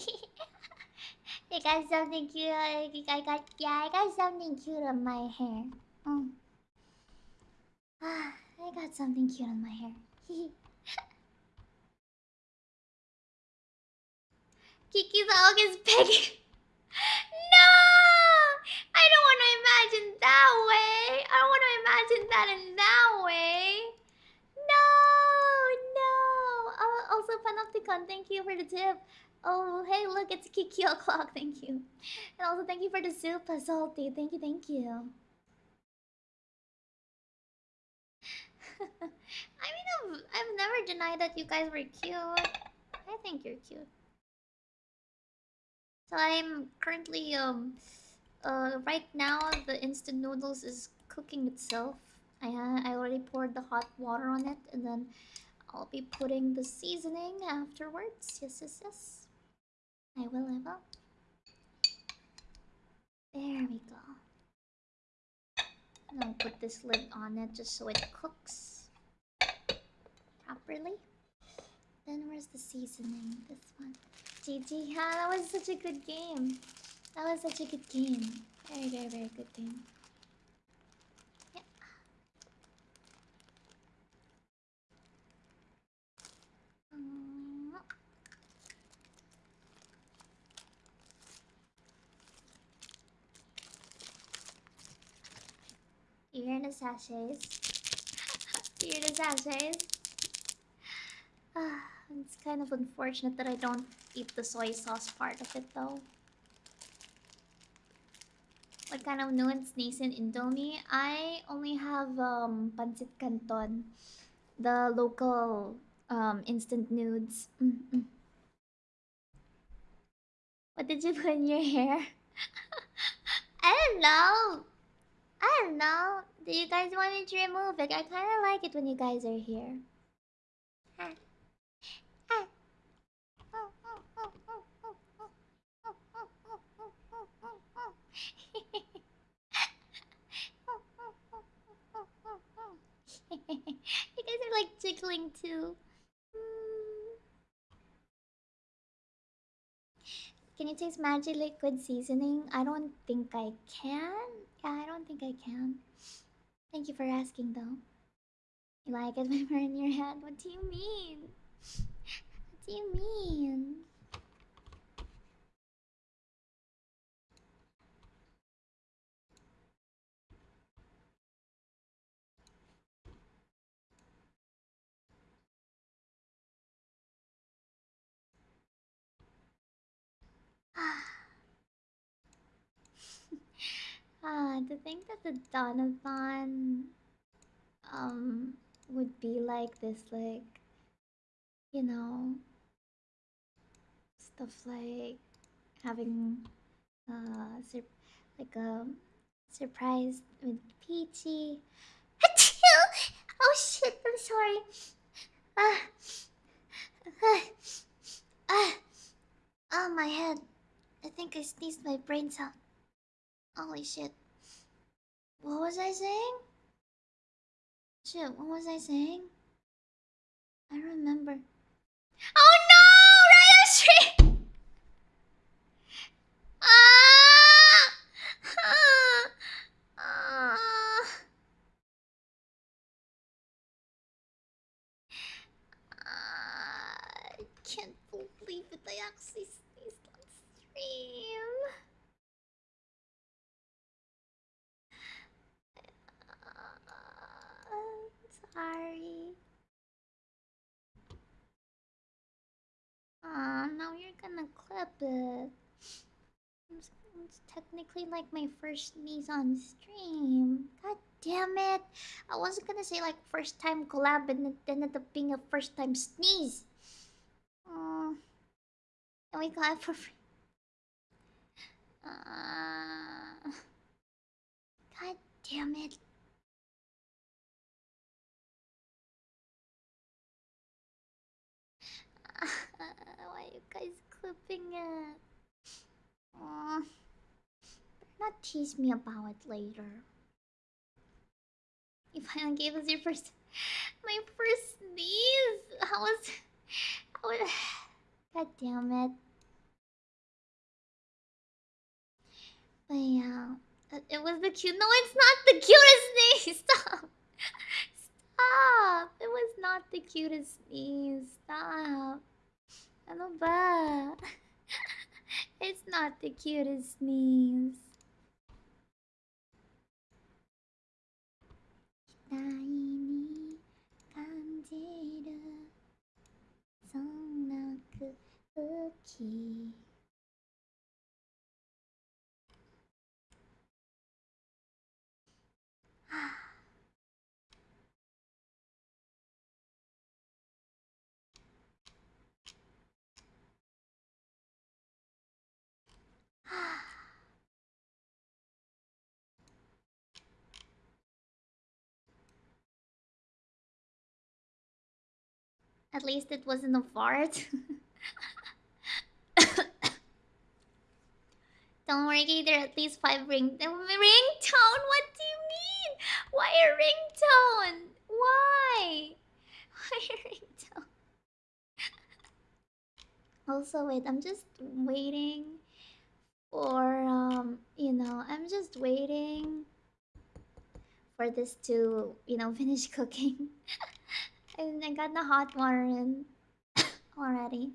I got something cute. I got yeah, I got something cute on my hair. Mm. Ah, I got something cute on my hair. Kiki's August begging. no, I don't want to imagine that way. I don't want to imagine that in that way. No, no. Oh, also, Panopticon, thank you for the tip. Oh, hey, look, it's Kiki o'clock. Thank you. And also, thank you for the soup, salty. Thank you, thank you. I mean, I've, I've never denied that you guys were cute. I think you're cute. So I'm currently, um, uh, right now the instant noodles is cooking itself. I, uh, I already poured the hot water on it and then I'll be putting the seasoning afterwards. Yes, yes, yes. I will, I will. There we go. I'll put this lid on it just so it cooks properly. Then where's the seasoning? This one. GG, yeah, that was such a good game. That was such a good game. Very, very, very good game. In the sachets. In the sachets. It's kind of unfortunate that I don't eat the soy sauce part of it though. What kind of nuance nascent Indomie? I only have um pancit canton, the local um instant nudes. Mm -mm. What did you put in your hair? I don't know. I don't know. Do you guys want me to remove it? I kind of like it when you guys are here. you guys are like jiggling too. Can you taste magic liquid seasoning? I don't think I can. Yeah, I don't think I can. Thank you for asking, though. You like it when we're in your head? What do you mean? What do you mean? Ah, to think that the Donathon um would be like this, like you know, stuff like having uh sur like a surprise with Peachy. oh shit! I'm sorry. Ah, ah, ah, ah, my head. I think I sneezed my brains out. Holy shit. What was I saying? Shit, what was I saying? I remember. Oh no! Raya Street! Ah! Ah! Ah! I can't believe it. I actually sneezed on stream. sorry. Aw, now you're gonna clip it. It's, technically like my first sneeze on stream. God damn it. I wasn't gonna say like first time collab and it ended up being a first time sneeze. Oh, and we it for free. Uh, God damn it. Why are you guys clipping it? Aww. Not tease me about it later. You finally gave us your first... My first sneeze! How was... How was... God damn it. But yeah, it, was the cute. No, it's not the cutest sneeze. Stop. Stop. It was not the cutest sneeze. Stop. Ba? It's not the cutest sneeze. 期待に感じる。そんな空気。At least it wasn't a fart. Don't worry, there are at least five ring ringtone. What do you mean? Why a ringtone? Why? Why a ringtone? also, wait. I'm just waiting for um. You know, I'm just waiting for this to you know finish cooking. And I got the hot water in already.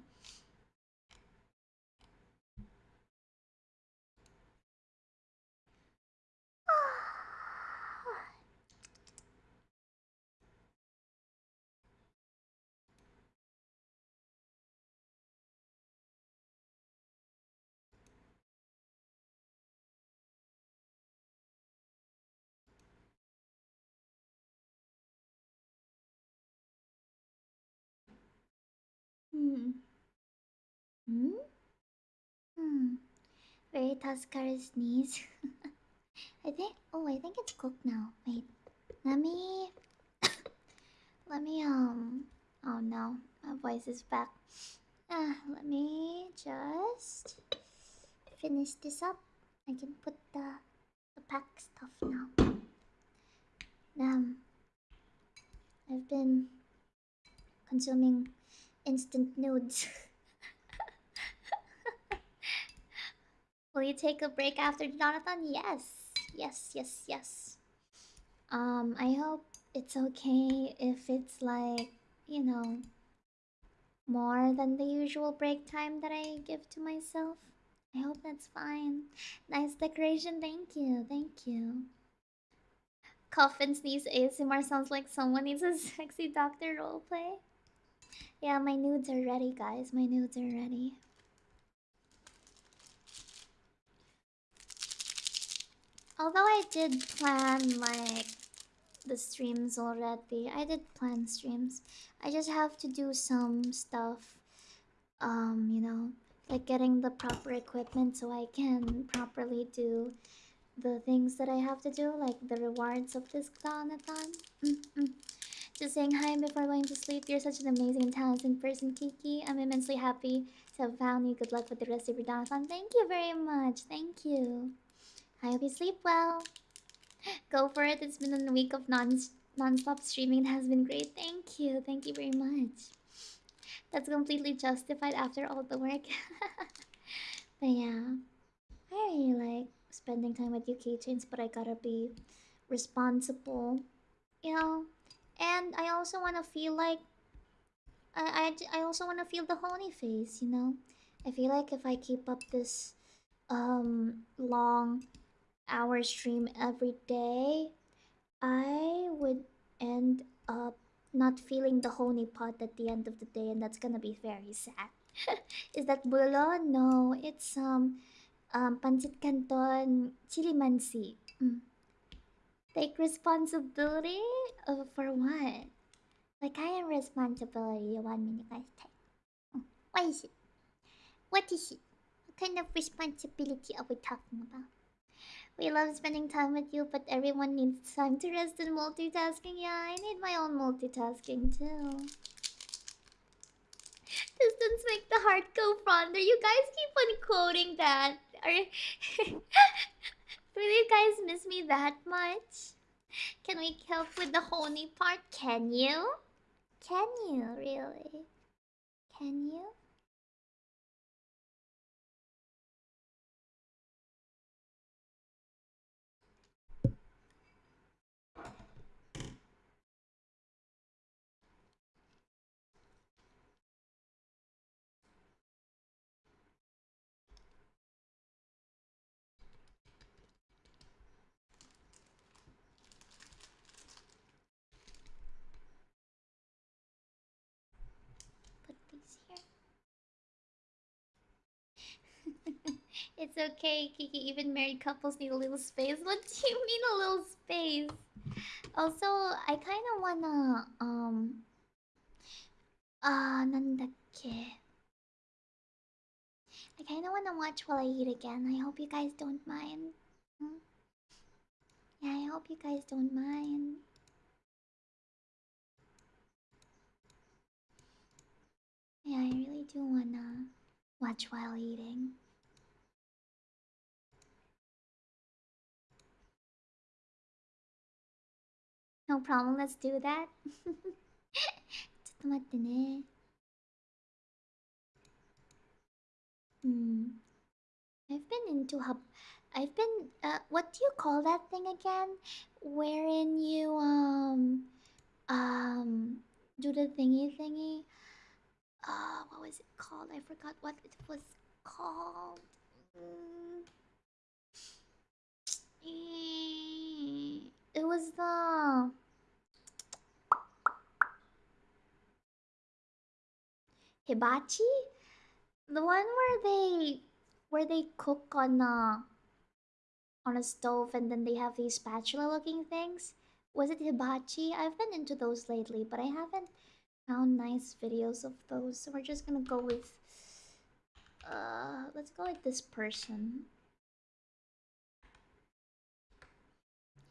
Hmm. Hmm? Very Tuscar sneeze. I think. Oh, I think it's cooked now. Wait. Let me. let me, um. Oh no. My voice is back. Uh, let me just finish this up. I can put the, the pack stuff now. Um, I've been consuming instant nudes. Will you take a break after donathon? Yes. Yes, yes, yes. Um, I hope it's okay if it's like, you know, more than the usual break time that I give to myself. I hope that's fine. Nice decoration, thank you, thank you. Cough and sneeze ASMR sounds like someone needs a sexy doctor roleplay. Yeah, my nudes are ready, guys. My nudes are ready. Although I did plan like the streams already. I did plan streams. I just have to do some stuff. Um, you know, like getting the proper equipment so I can properly do the things that I have to do, like the rewards of this clownathon. Mm -mm. Just saying hi before going to sleep. You're such an amazing and talented person, Kiki. I'm immensely happy to have found you. Good luck with the rest of your donathon. Thank you very much. Thank you. I hope you sleep well. Go for it. It's been a week of non non-stop streaming. It has been great. Thank you. Thank you very much. That's completely justified after all the work. but yeah, I really like spending time with you, Keychains, but I gotta be responsible. You know, and I also want to feel like I, I, I also want to feel the honey face, you know? I feel like if I keep up this um long hour stream every day, I would end up not feeling the honey pot at the end of the day and that's gonna be very sad. Is that bulo? No, it's um um pancit canton chilimansi. Mm. Take responsibility uh, for what? Like I am responsibility you want me to guys take. Oh, what is it? What is it? What kind of responsibility are we talking about? We love spending time with you, but everyone needs time to rest and multitasking. Yeah, I need my own multitasking too. Distance make the heart go fonder. You guys keep on quoting that. Are Do you guys miss me that much? Can we help with the honey part? Can you? Can you, really? Can you? It's okay, Kiki. Even married couples need a little space. What do you mean a little space? Also, I kind of wanna um. Ah, uh. I kind of wanna watch while I eat again. I hope you guys don't mind. Hmm? Yeah, I hope you guys don't mind. Yeah, I really do wanna watch while eating. No problem, let's do that. ちょっと待ってね。Hmm. I've been into hub. I've been. Uh, what do you call that thing again? Wherein you um um do the thingy thingy. Uh, what was it called? I forgot what it was called. Mm. It was the hibachi, the one where they where they cook on a on a stove and then they have these spatula looking things. Was it hibachi? I've been into those lately, but I haven't found nice videos of those. So we're just gonna go with uh let's go with this person.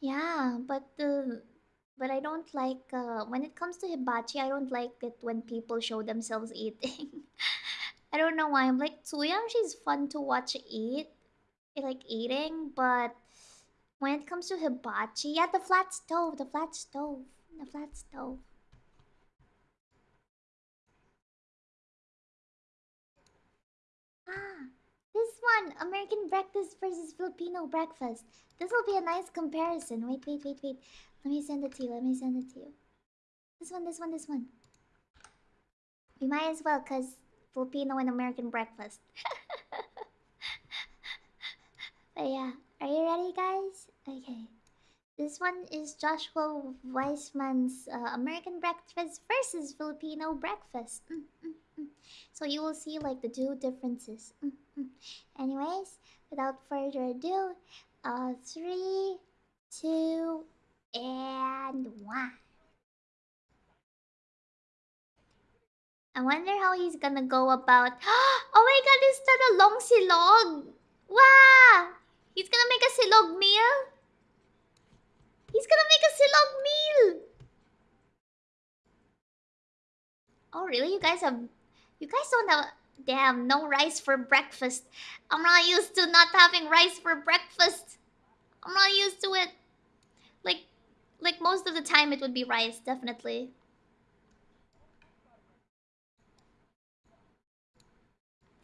Yeah, but the but I don't like uh, when it comes to hibachi. I don't like it when people show themselves eating. I don't know why. I'm like Tzuyang. She's fun to watch eat, like eating. But when it comes to hibachi, yeah, the flat stove, the flat stove, the flat stove. Ah, this one, American breakfast versus Filipino breakfast. This will be a nice comparison. Wait, wait, wait, wait. Let me send it to you. Let me send it to you. This one, this one, this one. We might as well, because Filipino and American breakfast. but yeah, are you ready, guys? Okay. This one is Joshua Weissman's uh, American breakfast versus Filipino breakfast. Mm, mm, mm. So you will see like the two differences. Mm, mm. Anyways, without further ado, uh, three, two, and one. I wonder how he's gonna go about. oh my god, is that a long silog? Wow! He's gonna make a silog meal? He's gonna make a silog meal! Oh really? You guys have... You guys don't have... Damn, no rice for breakfast. I'm not used to not having rice for breakfast. I'm not used to it. Like, like most of the time it would be rice, definitely.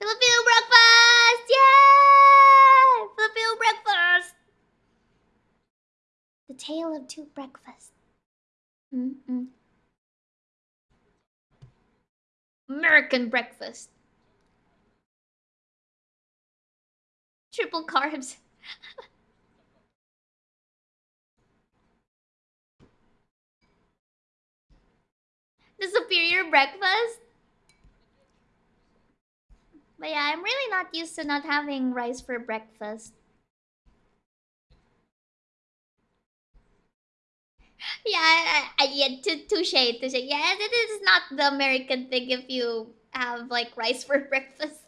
Filipino breakfast! Yeah! Filipino breakfast! The tale of two breakfasts. Mm -mm. American breakfast. Triple carbs. the superior breakfast? But yeah, I'm really not used to not having rice for breakfast. Yeah, I, I, yeah, touche, touche. Yeah, it is not the American thing if you have like rice for breakfast.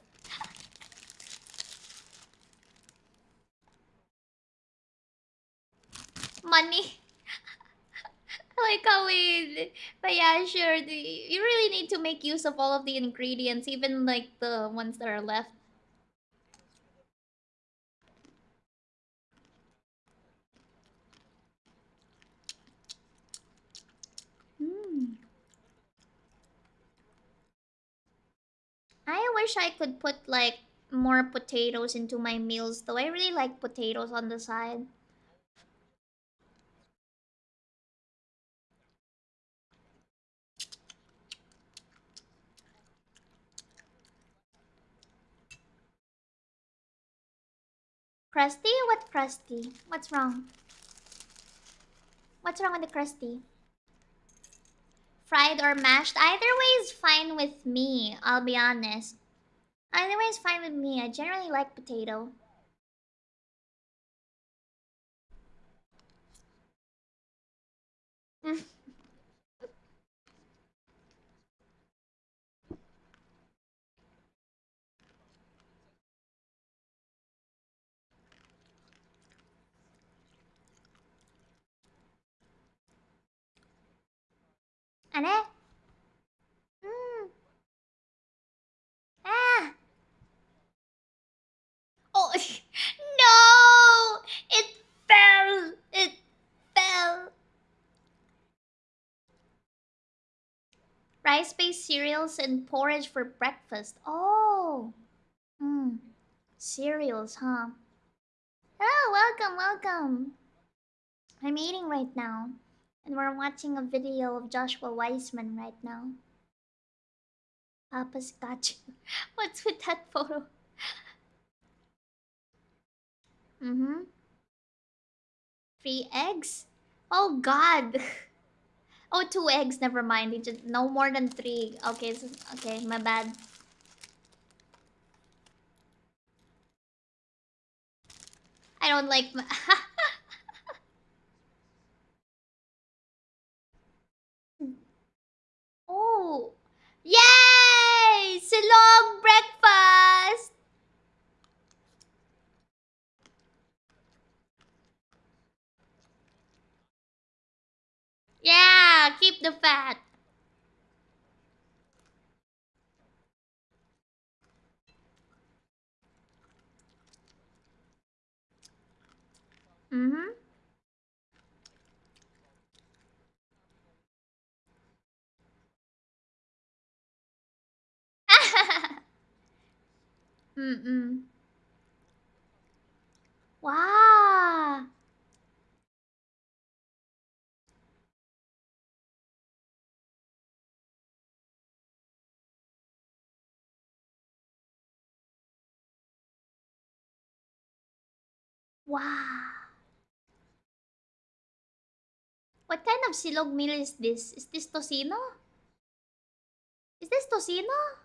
Money. like how but yeah sure you really need to make use of all of the ingredients even like the ones that are left mm. I wish I could put like more potatoes into my meals though I really like potatoes on the side Crusty? What crusty? What's wrong? What's wrong with the crusty? fried or mashed. Either way is fine with me, I'll be honest. Either way is fine with me. I generally like potato. Ane? Mm. Ah! Oh, no! It fell! It fell! Rice-based cereals and porridge for breakfast. Oh! Hmm. Cereals, huh? Oh, welcome, welcome! I'm eating right now. And we're watching a video of Joshua Weissman right now. Papa's got you. What's with that photo? Mm-hmm. Three eggs? Oh god. Oh, two eggs. Never mind. Just no more than three. Okay, so, okay, my bad. I don't like. oh, yay! Silog breakfast. Yeah, keep the fat. Mm-hmm. Mm-mm. Wow. Wow. What kind of silog meal is this? Is this tocino? Is this tocino?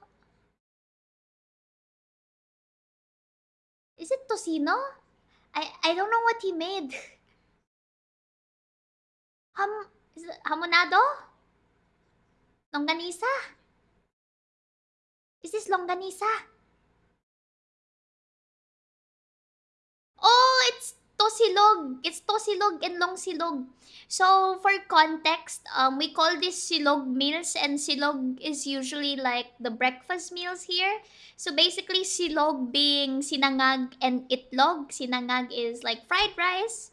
Is it tocino? I I don't know what he made. Ham is it hamonado? Longanisa? Is this longanisa? Oh, it's tosilog. It's tosilog and long silog. So for context, um, we call this silog meals, and silog is usually like the breakfast meals here. So basically, silog being sinangag and itlog. Sinangag is like fried rice,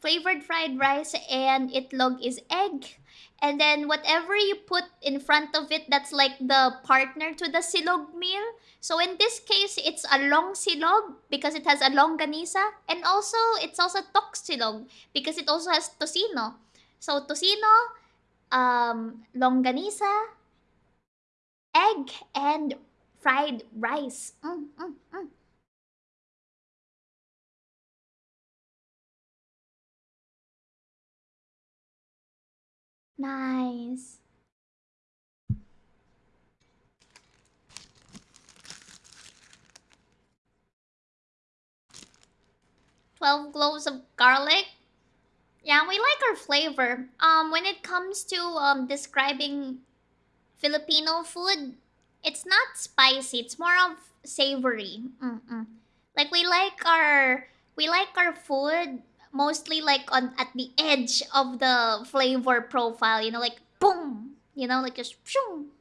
flavored fried rice, and itlog is egg. And then whatever you put in front of it, that's like the partner to the silog meal. So in this case, it's a long silog because it has a longanisa. And also, it's also tosilog because it also has tocino. So tocino, um, longanisa, egg, and fried rice. Mm, mm, mm. Nice. 12 cloves of garlic. Yeah, we like our flavor. Um, when it comes to um describing Filipino food, it's not spicy. It's more of savory. Mm-mm. Like we like our we like our food mostly like on at the edge of the flavor profile. You know, like boom. You know, like just boom. But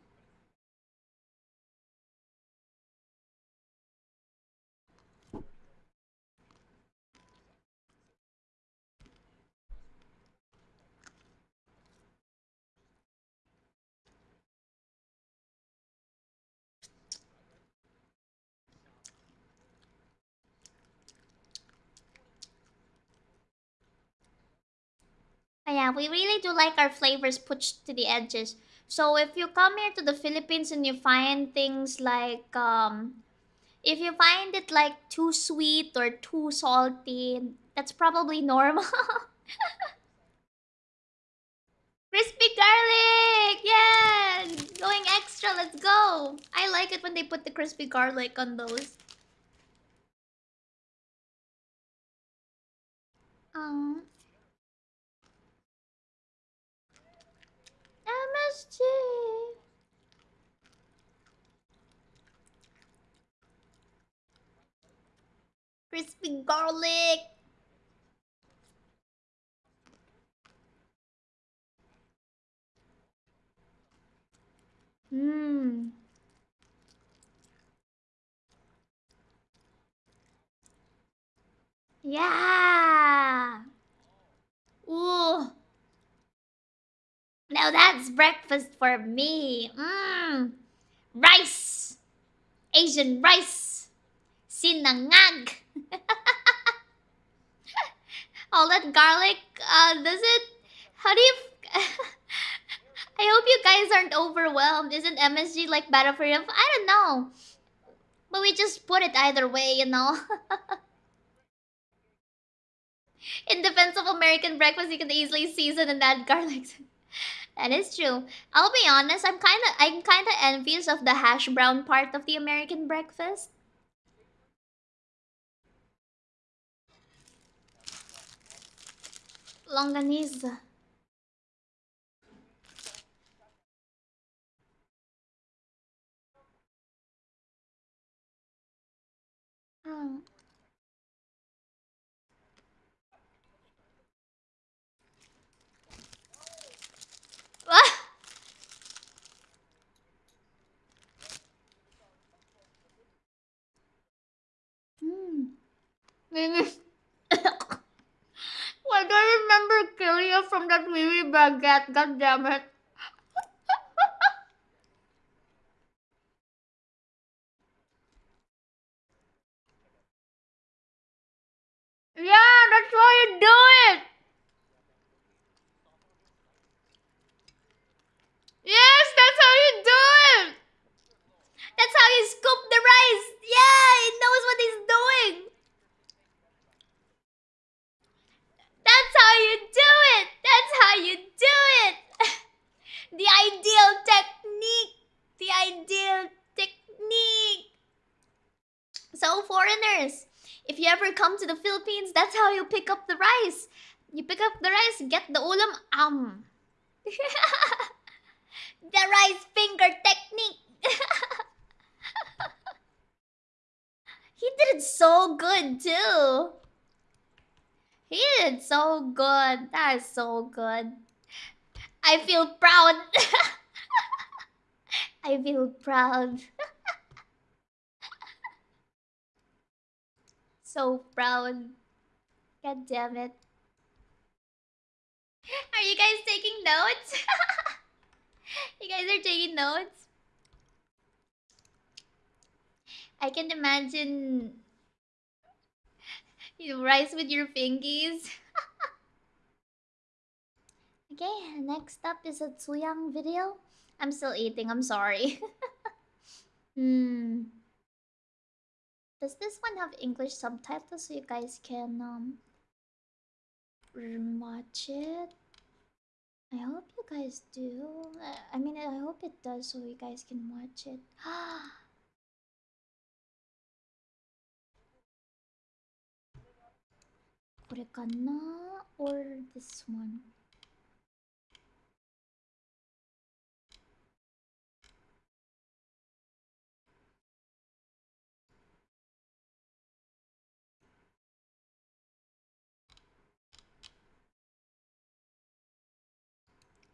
yeah, we really do like our flavors pushed to the edges. So if you come here to the Philippines and you find things like um if you find it like too sweet or too salty, that's probably normal. Crispy garlic! Yeah! Going extra, let's go! I like it when they put the crispy garlic on those. Um, MSG. Crispy garlic. Mmm. Yeah. Ooh. Now that's breakfast for me. Mmm. Rice. Asian rice. Sinangag. All that garlic, uh, does it... How do you... I hope you guys aren't overwhelmed. Isn't MSG like Battlefield? I don't know. But we just put it either way, you know. In defense of American breakfast, you can easily season and add garlic. That is true. I'll be honest, I'm kind of I'm kind of envious of the hash brown part of the American breakfast. Longanisa. Oh. Ah! Hmm. Why do I remember Kilia from that Mimi baguette? God damn it. So good. I feel proud. I feel proud. so proud. God damn it. Are you guys taking notes? you guys are taking notes? I can imagine you rice with your fingies. Okay, next up is a Tzuyang video. I'm still eating, I'm sorry. hmm. Does this one have English subtitles so you guys can um watch it? I hope you guys do. I mean, I hope it does so you guys can watch it. or this one?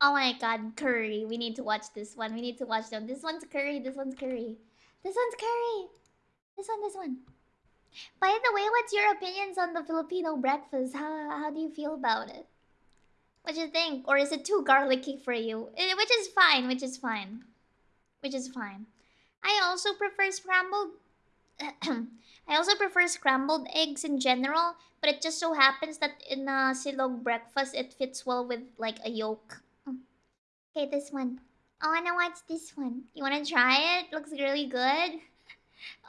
Oh my god, curry. We need to watch this one. We need to watch them. This one's curry. This one's curry. This one's curry. This one, this one. By the way, what's your opinions on the Filipino breakfast? How, how do you feel about it? What do you think? Or is it too garlicky for you? Eh, which is fine, which is fine. Which is fine. I also prefer scrambled... I also prefer scrambled eggs in general, but it just so happens that in a silog breakfast, it fits well with like a yolk. Okay, this one. I wanna watch this one. You wanna try it? Looks really good.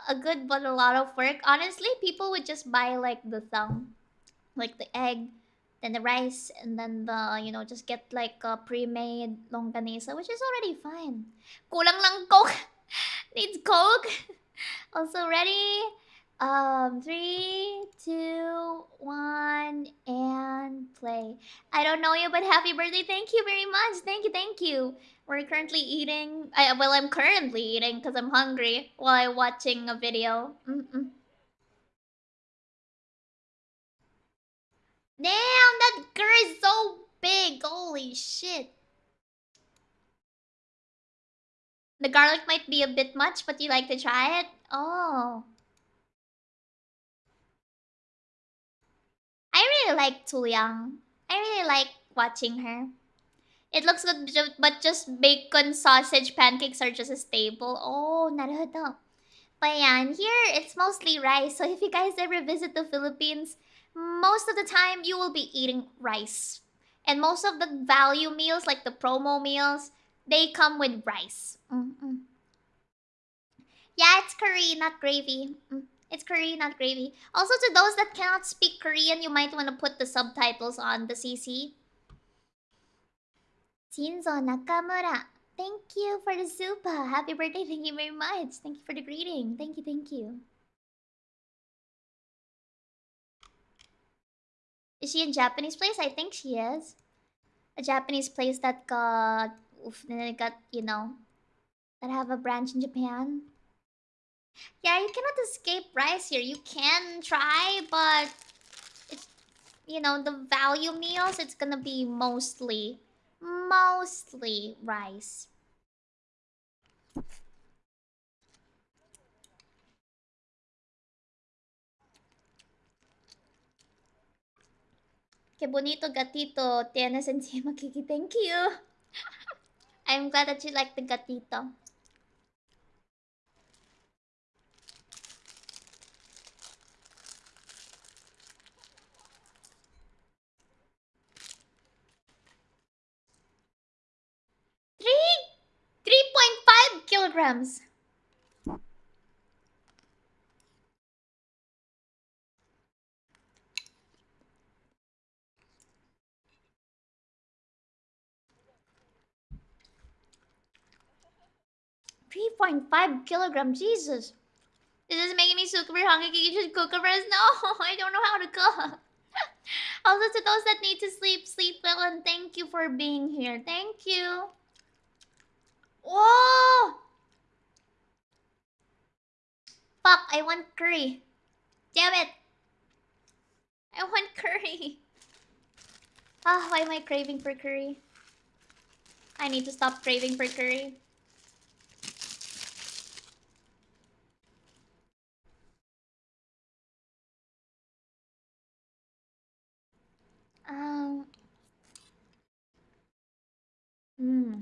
A good but a lot of work. Honestly, people would just buy like the thumb. Like the egg, then the rice, and then the, you know, just get like a pre-made longanisa, which is already fine. Kulang lang coke. Needs coke. also ready. Um, three, two, one, and play. I don't know you, but happy birthday! Thank you very much. Thank you, thank you. We're currently eating. I, well, I'm currently eating because I'm hungry while I'm watching a video. Mm -mm. Damn, that girl is so big. Holy shit. The garlic might be a bit much, but you like to try it? Oh. I really like Tzuyang. I really like watching her. It looks good, but just bacon sausage pancakes are just a staple. Oh, naruhodo. But yeah, and here it's mostly rice. So if you guys ever visit the Philippines, most of the time you will be eating rice. And most of the value meals, like the promo meals, they come with rice. Mm -mm. Yeah, it's curry, not gravy. Mm. It's curry, not gravy. Also, to those that cannot speak Korean, you might want to put the subtitles on the CC. Shinzo Nakamura. Thank you for the super. Happy birthday. Thank you very much. Thank you for the greeting. Thank you, thank you. Is she in Japanese place? I think she is. A Japanese place that got... Oof, got, you know... That have a branch in Japan. Yeah, you cannot escape rice here. You can try, but it's you know the value meals. It's gonna be mostly, mostly rice. Qué bonito gatito tienes encima, Kiki. Thank you. I'm glad that you like the gatito. Kilograms. Three point five kilogram, Jesus. This is making me super hungry. Can you just cook for us? No, I don't know how to cook. also, to those that need to sleep, sleep well, and thank you for being here. Thank you. Whoa! Fuck, I want curry. Damn it. I want curry. Ah, why am I craving for curry? I need to stop craving for curry. Um. Hmm.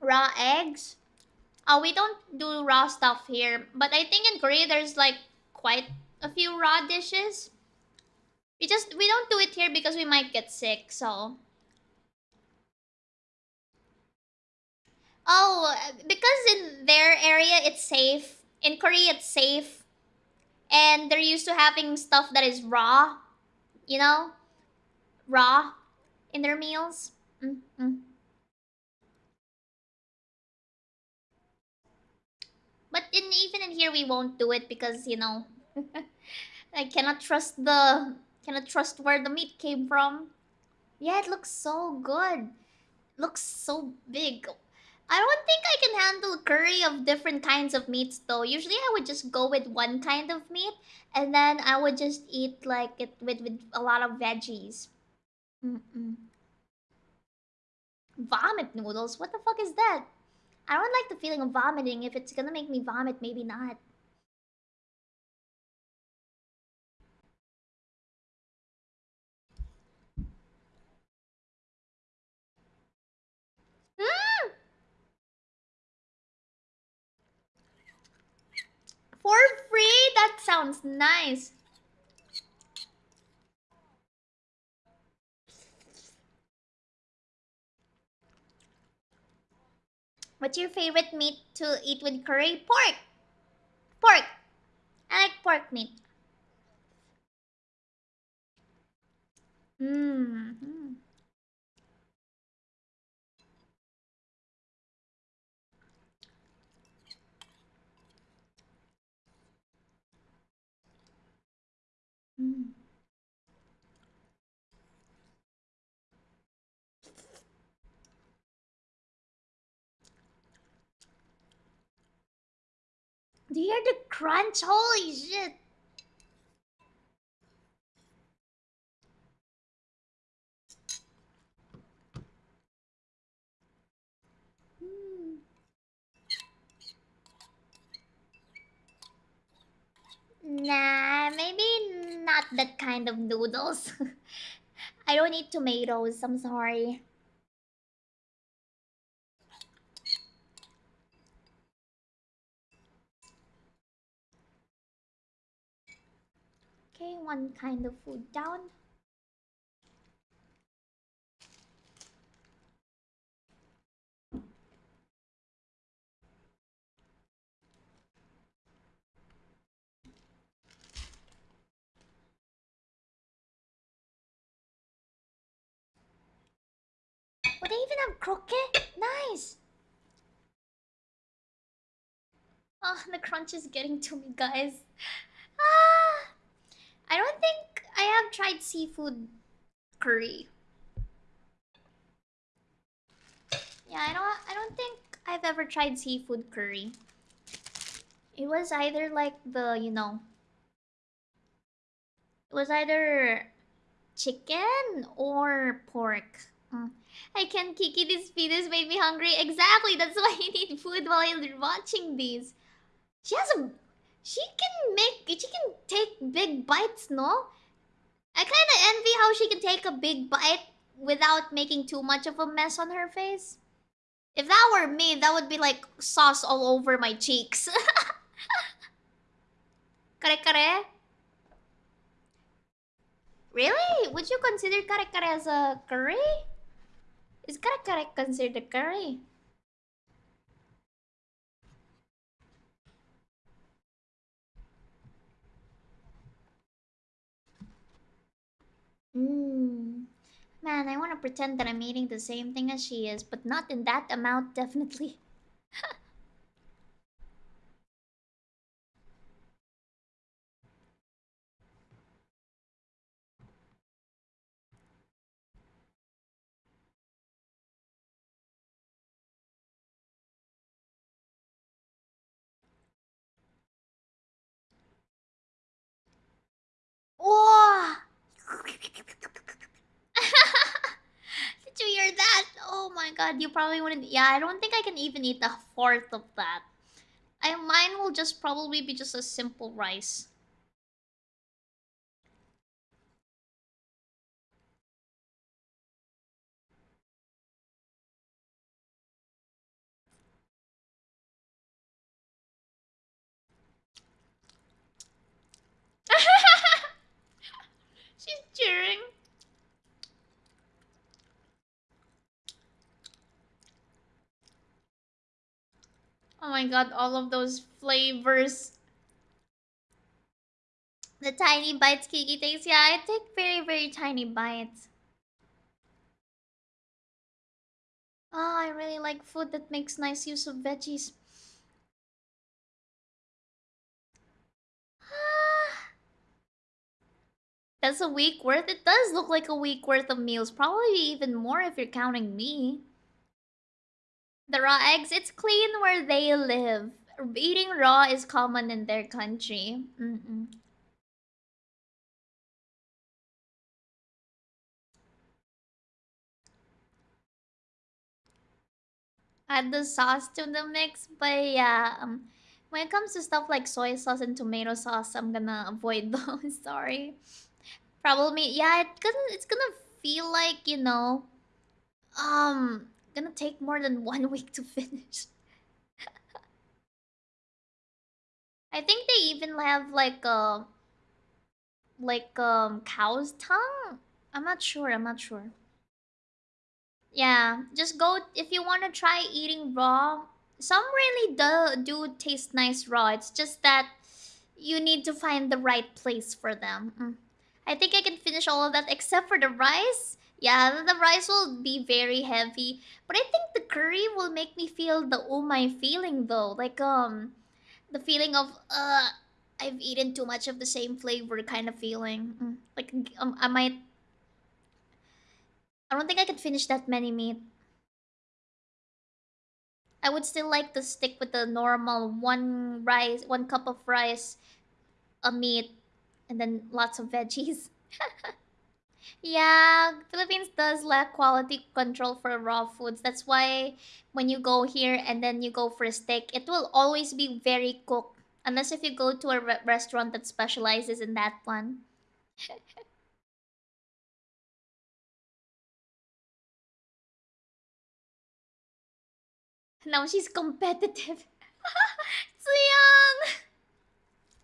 Raw eggs. Uh, we don't do raw stuff here, but I think in Korea there's like quite a few raw dishes. We just we don't do it here because we might get sick, so. Oh, because in their area it's safe. In Korea it's safe. And they're used to having stuff that is raw, you know? Raw in their meals. Mm -hmm. But in, even in here, we won't do it because, you know, I cannot trust the... Cannot trust where the meat came from. Yeah, it looks so good. Looks so big. I don't think I can handle curry of different kinds of meats though. Usually I would just go with one kind of meat and then I would just eat like it with, with a lot of veggies. Mm -mm. Vomit noodles? What the fuck is that? I don't like the feeling of vomiting. If it's gonna make me vomit, maybe not. Mm! For free? That sounds nice. What's your favorite meat to eat with curry? Pork! Pork! I like pork meat. Hmm Do you hear the crunch? Holy shit! Hmm. Nah, maybe not that kind of noodles. I don't eat tomatoes, I'm sorry. Okay, one kind of food down. Oh, they even have croquette? Nice! Oh, the crunch is getting to me, guys. Ah! I don't think I have tried seafood curry. Yeah, I don't I don't think I've ever tried seafood curry. It was either like the, you know, it was either chicken or pork. Mm. I can Kiki these videos made me hungry. Exactly, that's why I need food while you're watching these. She has a she can make she can take big bites, no? I kinda envy how she can take a big bite without making too much of a mess on her face. If that were me, that would be like sauce all over my cheeks. kare kare? Really? Would you consider kare kare as a curry? Is kare kare considered a curry? Mmm. Man, I want to pretend that I'm eating the same thing as she is, but not in that amount, definitely. Oh! Did you hear that? Oh my god, you probably wouldn't. Yeah, I don't think I can even eat a fourth of that. I mine will just probably be just a simple rice. She's cheering. Oh my god, all of those flavors. The tiny bites Kiki takes. Yeah, I take very, very tiny bites. Oh, I really like food that makes nice use of veggies. That's a week worth? It does look like a week worth of meals. Probably even more if you're counting me. The raw eggs, it's clean where they live. Eating raw is common in their country. Mm -mm. Add the sauce to the mix, but yeah, um, when it comes to stuff like soy sauce and tomato sauce, I'm gonna avoid those. Sorry. Probably, yeah, it's gonna it's gonna feel like you know, um, gonna take more than one week to finish. I think they even have like a like um cow's tongue. I'm not sure. I'm not sure. Yeah, just go if you want to try eating raw. Some really do do taste nice raw. It's just that you need to find the right place for them. Mm. I think I can finish all of that except for the rice. Yeah, the rice will be very heavy. But I think the curry will make me feel the oh my feeling though. Like um the feeling of uh I've eaten too much of the same flavor kind of feeling. Mm. Like um, I might I don't think I can finish that many meat. I would still like to stick with the normal one rice, one cup of rice, a meat, and then lots of veggies. yeah, Philippines does lack quality control for raw foods. That's why when you go here and then you go for a steak, it will always be very cooked. Unless if you go to a re- restaurant that specializes in that one. now she's competitive. Tzuyang!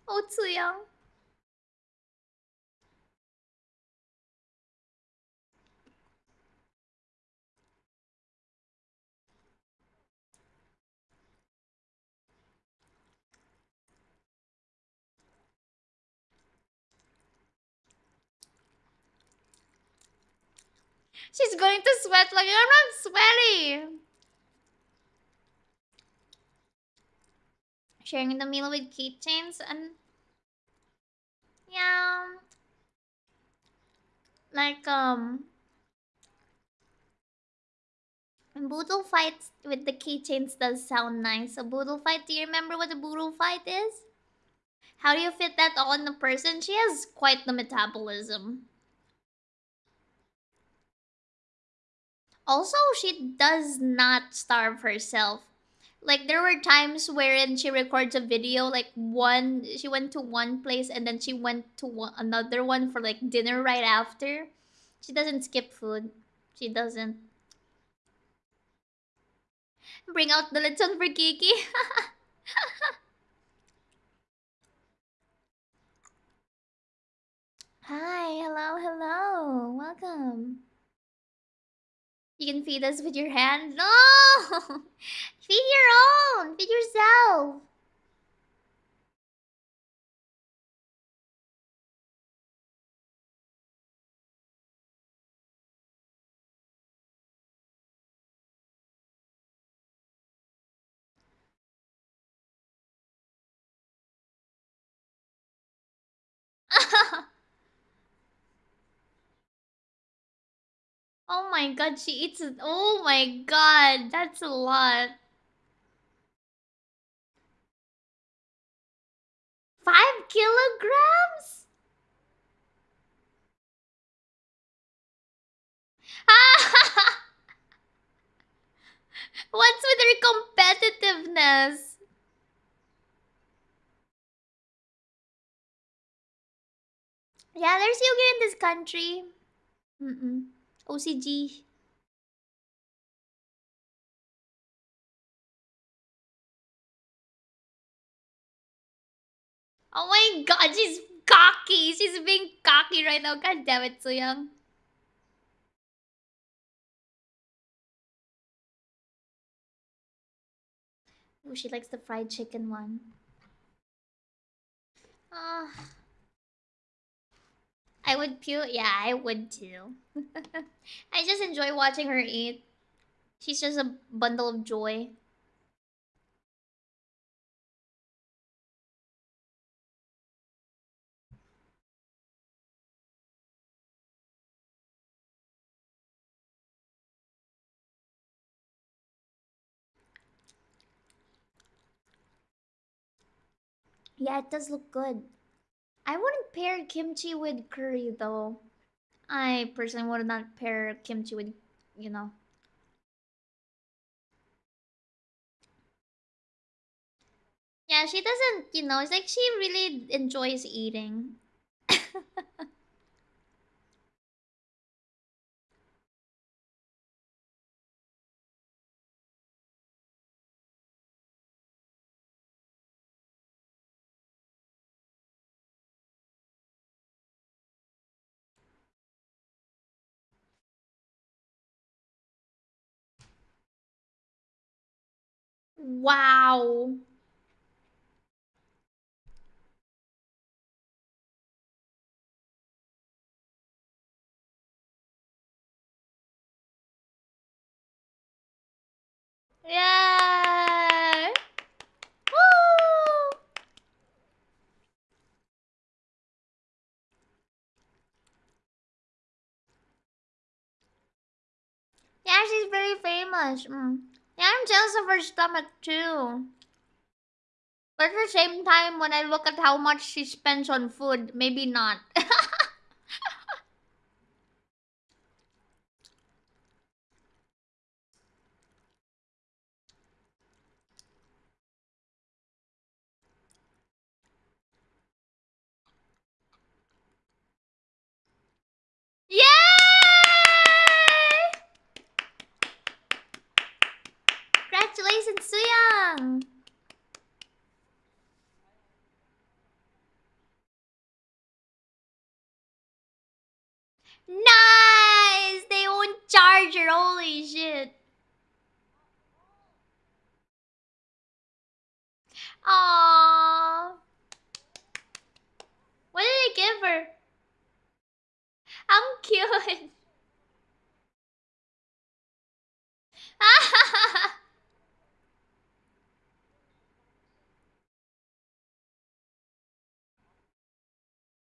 Oh, Tzuyang. She's going to sweat like I'm not sweaty. Sharing the meal with keychains and yeah, like um, boodle fights with the keychains does sound nice. A boodle fight. Do you remember what a boodle fight is? How do you fit that all on a person? She has quite the metabolism. Also, she does not starve herself. Like there were times wherein she records a video like one she went to one place and then she went to one, another one for like dinner right after. She doesn't skip food. She doesn't. Bring out the lechon for Kiki. Hi, hello, hello. Welcome. You can feed us with your hand. No! feed your own. Feed yourself. Oh my god, she eats it. Oh my god, that's a lot. Five kilograms? What's with her competitiveness? Yeah, there's yoga in this country. Mm-mm. OCG. Oh my god, she's cocky. She's being cocky right now. God damn it, Young. Oh, she likes the fried chicken one. Ah. Uh, I would puke. Yeah, I would too. I just enjoy watching her eat. She's just a bundle of joy. Yeah, it does look good. I wouldn't pair kimchi with curry though. I personally would not pair kimchi with, you know. Yeah, she doesn't, you know, it's like she really enjoys eating. Wow. Yeah. Woo! Yeah, she's very famous. Mm. Yeah, I'm jealous of her stomach too. But at the same time, when I look at how much she spends on food, maybe not. Congratulations, Tzuyang! Nice! They own charger, holy shit. Aww. What did they give her? I'm cute. 음.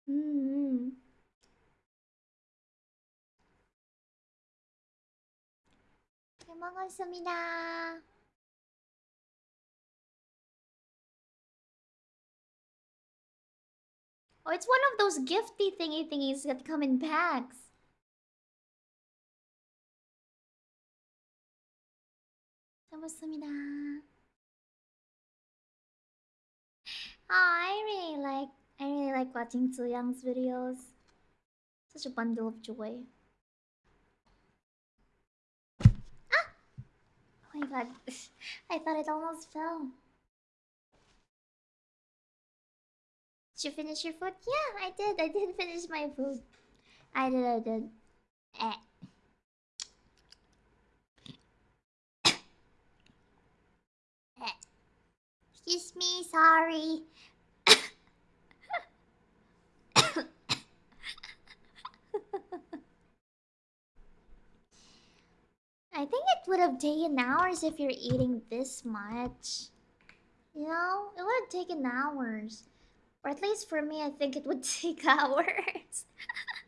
Hmm. Oh, it's one of those gifty thingy thingies that come in packs. 먹었습니다. Oh, I really like I really like watching Tzuyang's videos. Such a bundle of joy. My god. I thought it almost fell. Did you finish your food? Yeah, I did. I did finish my food. I did, I did. Eh. eh. Excuse me, sorry. I think it would have taken hours if you're eating this much. You know, it would have taken hours. Or at least for me, I think it would take hours.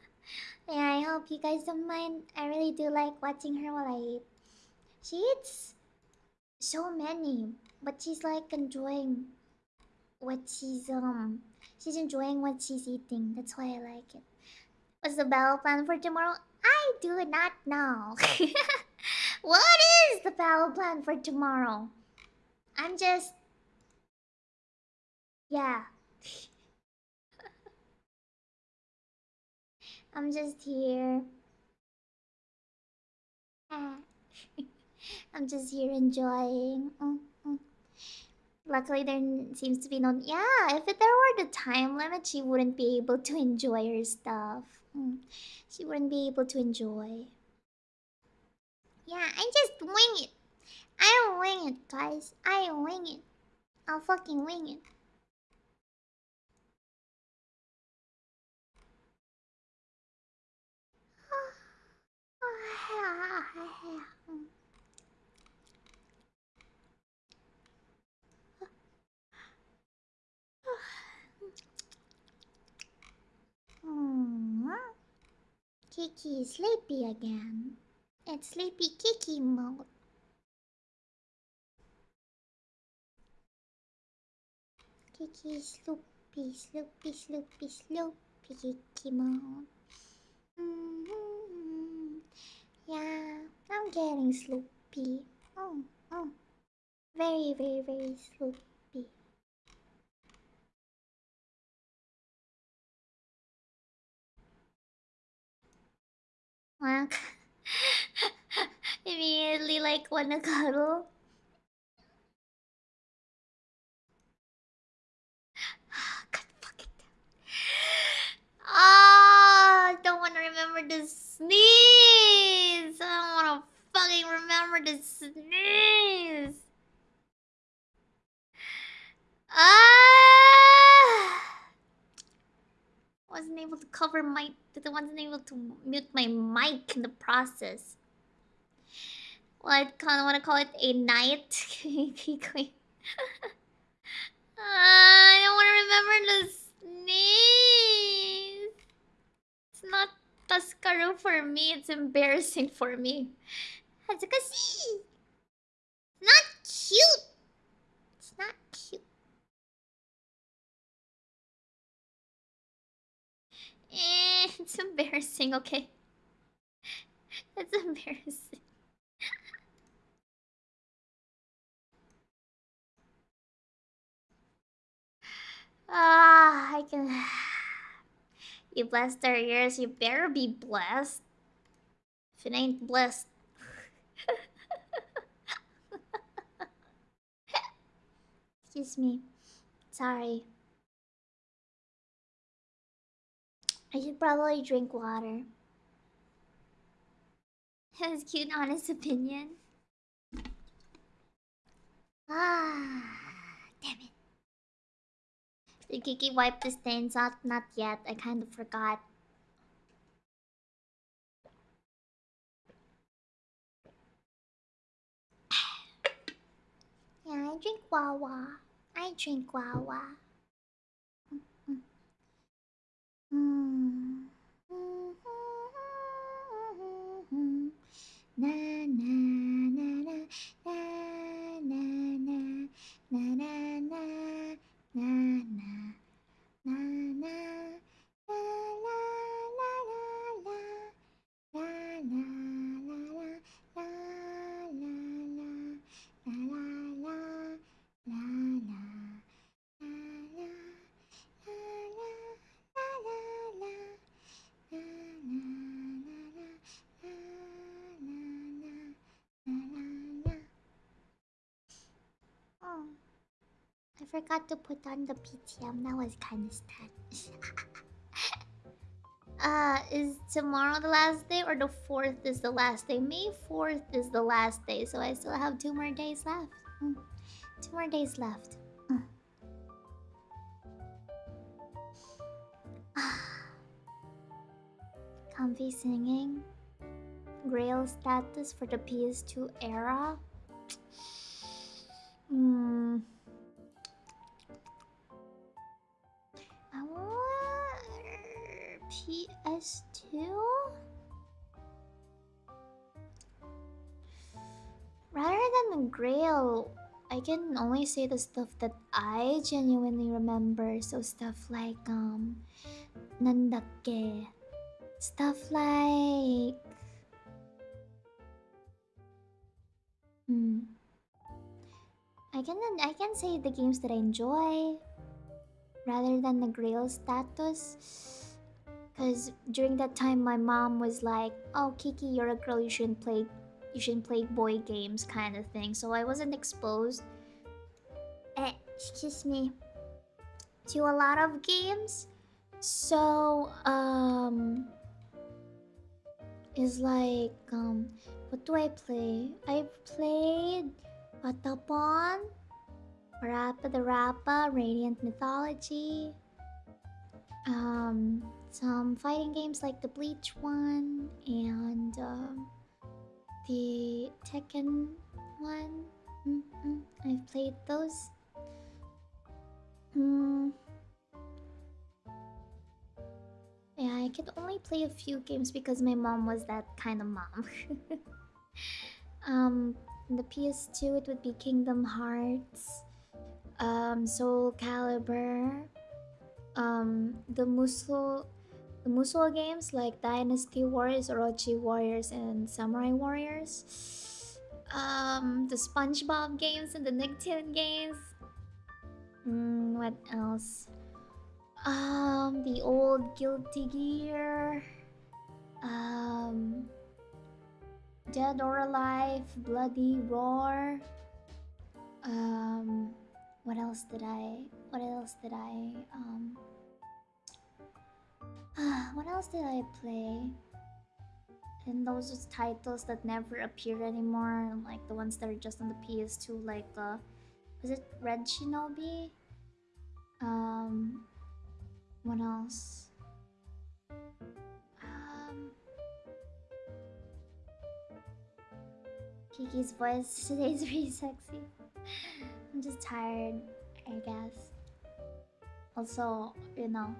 yeah, I hope you guys don't mind. I really do like watching her while I eat. She eats so many, but she's like enjoying what she's um she's enjoying what she's eating. That's why I like it. What's the battle plan for tomorrow? I do not know. what is the battle plan for tomorrow? I'm just yeah. I'm just here. I'm just here enjoying. Mm. Luckily, there seems to be no. Yeah, if there were the time limit, she wouldn't be able to enjoy her stuff. Mm. She wouldn't be able to enjoy. Yeah, I just wing it. I wing it, guys. I wing it. I'll fucking wing it. Hmm. Kiki is sleepy again. It's sleepy Kiki mode. Kiki sloopy, sloopy, sloopy, sloopy Kiki mode. Mm -hmm. Yeah, I'm getting sloopy. Oh, oh. Very, very, very sloopy. Wank. Immediately like wanna cuddle. God fucking Ah, I don't wanna remember to sneeze. I don't wanna fucking remember to sneeze. Ah wasn't able to cover my wasn't able to mute my mic in the process well, I kind of want to call it a night. I don't want to remember the name. It's not Tascaro for me. It's embarrassing for me. Hazukasi. Not cute. It's not cute. Eh, it's embarrassing. Okay. It's embarrassing. Ah, I can. You blessed our ears, you better be blessed. If it ain't blessed. Excuse me. Sorry. I should probably drink water. Was cute, honest opinion. Ah. Did Kiki wipe the stains out? Not yet. I kind of forgot. yeah, I drink Wawa. I drink Wawa. Mm. Na na na na na na na na na na na na na 啦啦 forgot to put on the PTM. That was kind of sad. uh, is tomorrow the last day or the fourth is the last day? May fourth is the last day, so I still have two more days left. Mm. Two more days left. Mm. Comfy singing. Grail status for the PS2 era. PS2. Rather than the Grail, I can only say the stuff that I genuinely remember. So stuff like um, Nandakke, stuff like hmm. I can I can say the games that I enjoy rather than the Grail status. Cause during that time my mom was like, "Oh Kiki, you're a girl. You shouldn't play, you shouldn't play boy games, kind of thing." So I wasn't exposed. Eh, excuse me. To a lot of games. So um, is like um, what do I play? I played Patapon, Rappa the Rappa, Radiant Mythology, um, some fighting games like the Bleach one and um, the Tekken one. Mm I've played those. Mm. Yeah, I could only play a few games because my mom was that kind of mom. um, the PS2 it would be Kingdom Hearts, um, Soul Calibur, um, the Musou, the Musou games like Dynasty Warriors, Orochi Warriors, and Samurai Warriors, um, the SpongeBob games and the Nicktoon games. Mm, what else? Um, the old Guilty Gear. Um, Dead or Alive, Bloody Roar. Um, what else did I? What else did I? Um, what else did I play? And those are titles that never appear anymore, like the ones that are just on the PS2, like uh, was it Red Shinobi? Um, what else? Um, Kiki's voice today is really sexy. I'm just tired, I guess. Also, you know,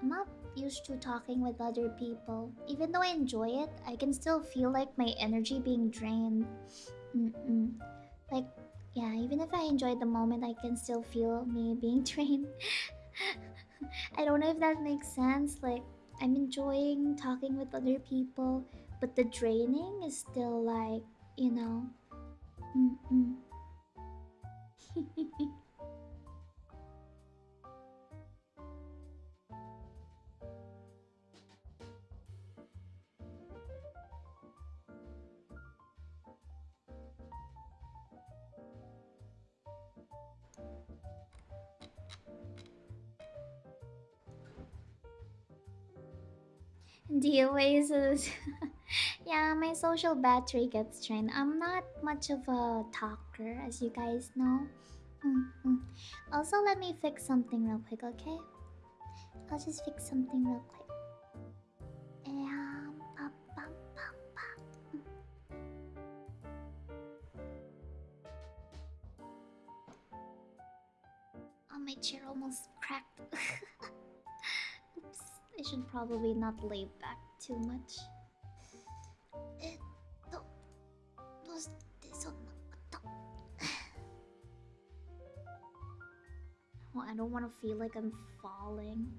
I'm not used to talking with other people. Even though I enjoy it, I can still feel like my energy being drained. Mm -mm. Like, yeah, even if I enjoy the moment, I can still feel me being drained. I don't know if that makes sense. Like, I'm enjoying talking with other people, but the draining is still like, you know. Mm -mm. Oasis. yeah, my social battery gets drained. I'm not much of a talker, as you guys know. Mm. Also, let me fix something real quick, okay? I'll just fix something real quick. Oh, my chair almost cracked. I should probably not lay back too much. Well, I don't want to feel like I'm falling.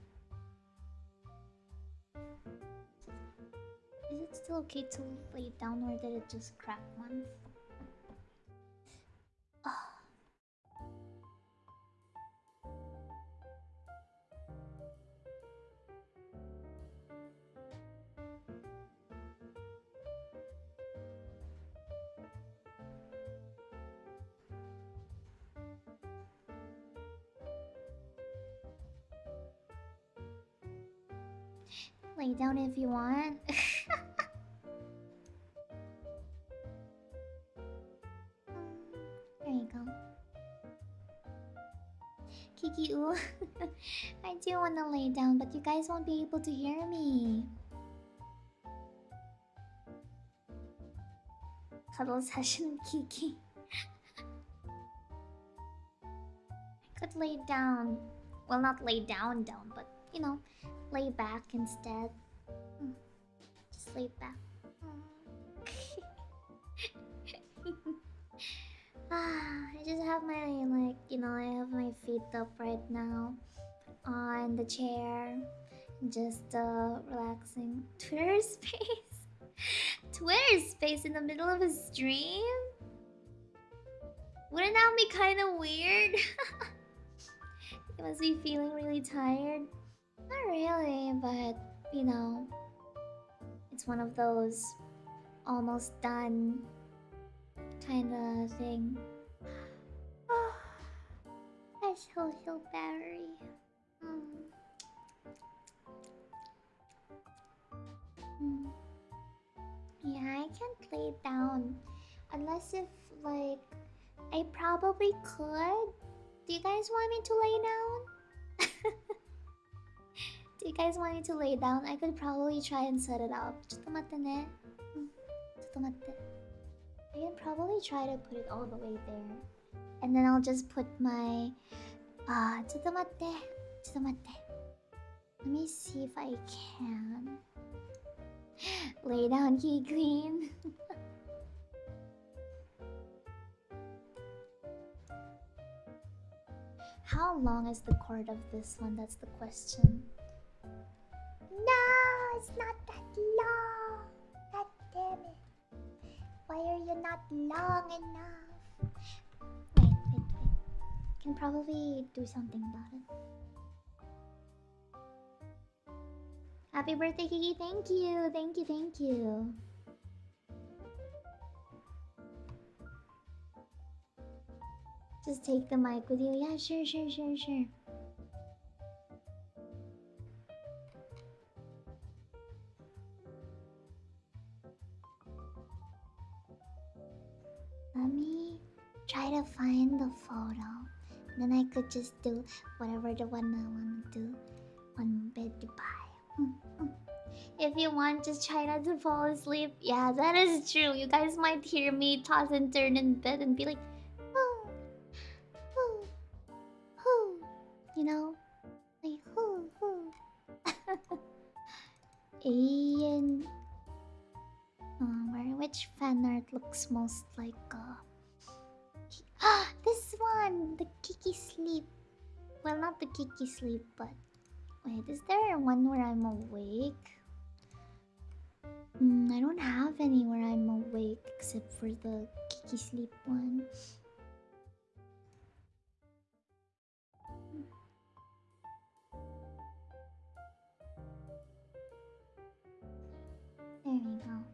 Is it still okay to lay down or did it just crack once? Lay down if you want. there you go. Kiki ooh. I do want to lay down, but you guys won't be able to hear me. Cuddle session Kiki. I could lay down. Well, not lay down down, but you know, lay back instead. Just lay back. ah, I just have my like you know I have my feet up right now on the chair, just uh relaxing. Twitter space, Twitter space in the middle of a stream. Wouldn't that be kind of weird? you must be feeling really tired. Not really, but you know, it's one of those almost done kind of thing. My social battery. Mm. Mm. Yeah, I can't lay down unless if like I probably could. Do you guys want me to lay down? Do you guys want me to lay down? I could probably try and set it up. Hmm, I can probably try to put it all the way there. And then I'll just put my uh Let me see if I can. Lay down key clean. How long is the chord of this one? That's the question. No, it's not that long. God damn it. Why are you not long enough? Wait, wait, wait. Can probably do something about it. Happy birthday, Kiki. Thank you. Thank you, thank you. Just take the mic with you. Yeah, sure, sure, sure, sure. Let me try to find the photo. Then I could just do whatever the one I want to do on bed goodbye. if you want, just try not to fall asleep. Yeah, that is true. You guys might hear me toss and turn in bed and be like, looks most like uh this one! The Kiki sleep. Well not the Kiki sleep, but Wait, is there one where I'm awake? Mm, I don't have any where I'm awake except for the Kiki sleep one. There we go.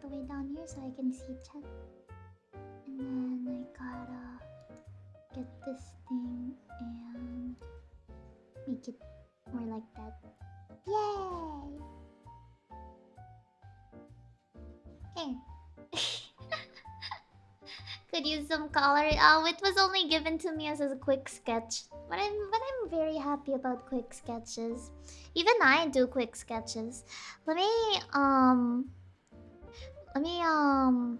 The way down here so I can see chat. And then I gotta get this thing and make it more like that. Yay! Okay. Could use some color. Oh, it was only given to me as a quick sketch. But I'm but I'm very happy about quick sketches. Even I do quick sketches. Let me um let me um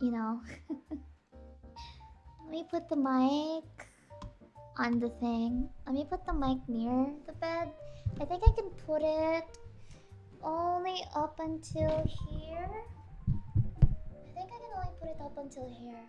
you know let me put the mic on the thing. Let me put the mic near the bed. I think I can put it only up until here. I think I can only put it up until here.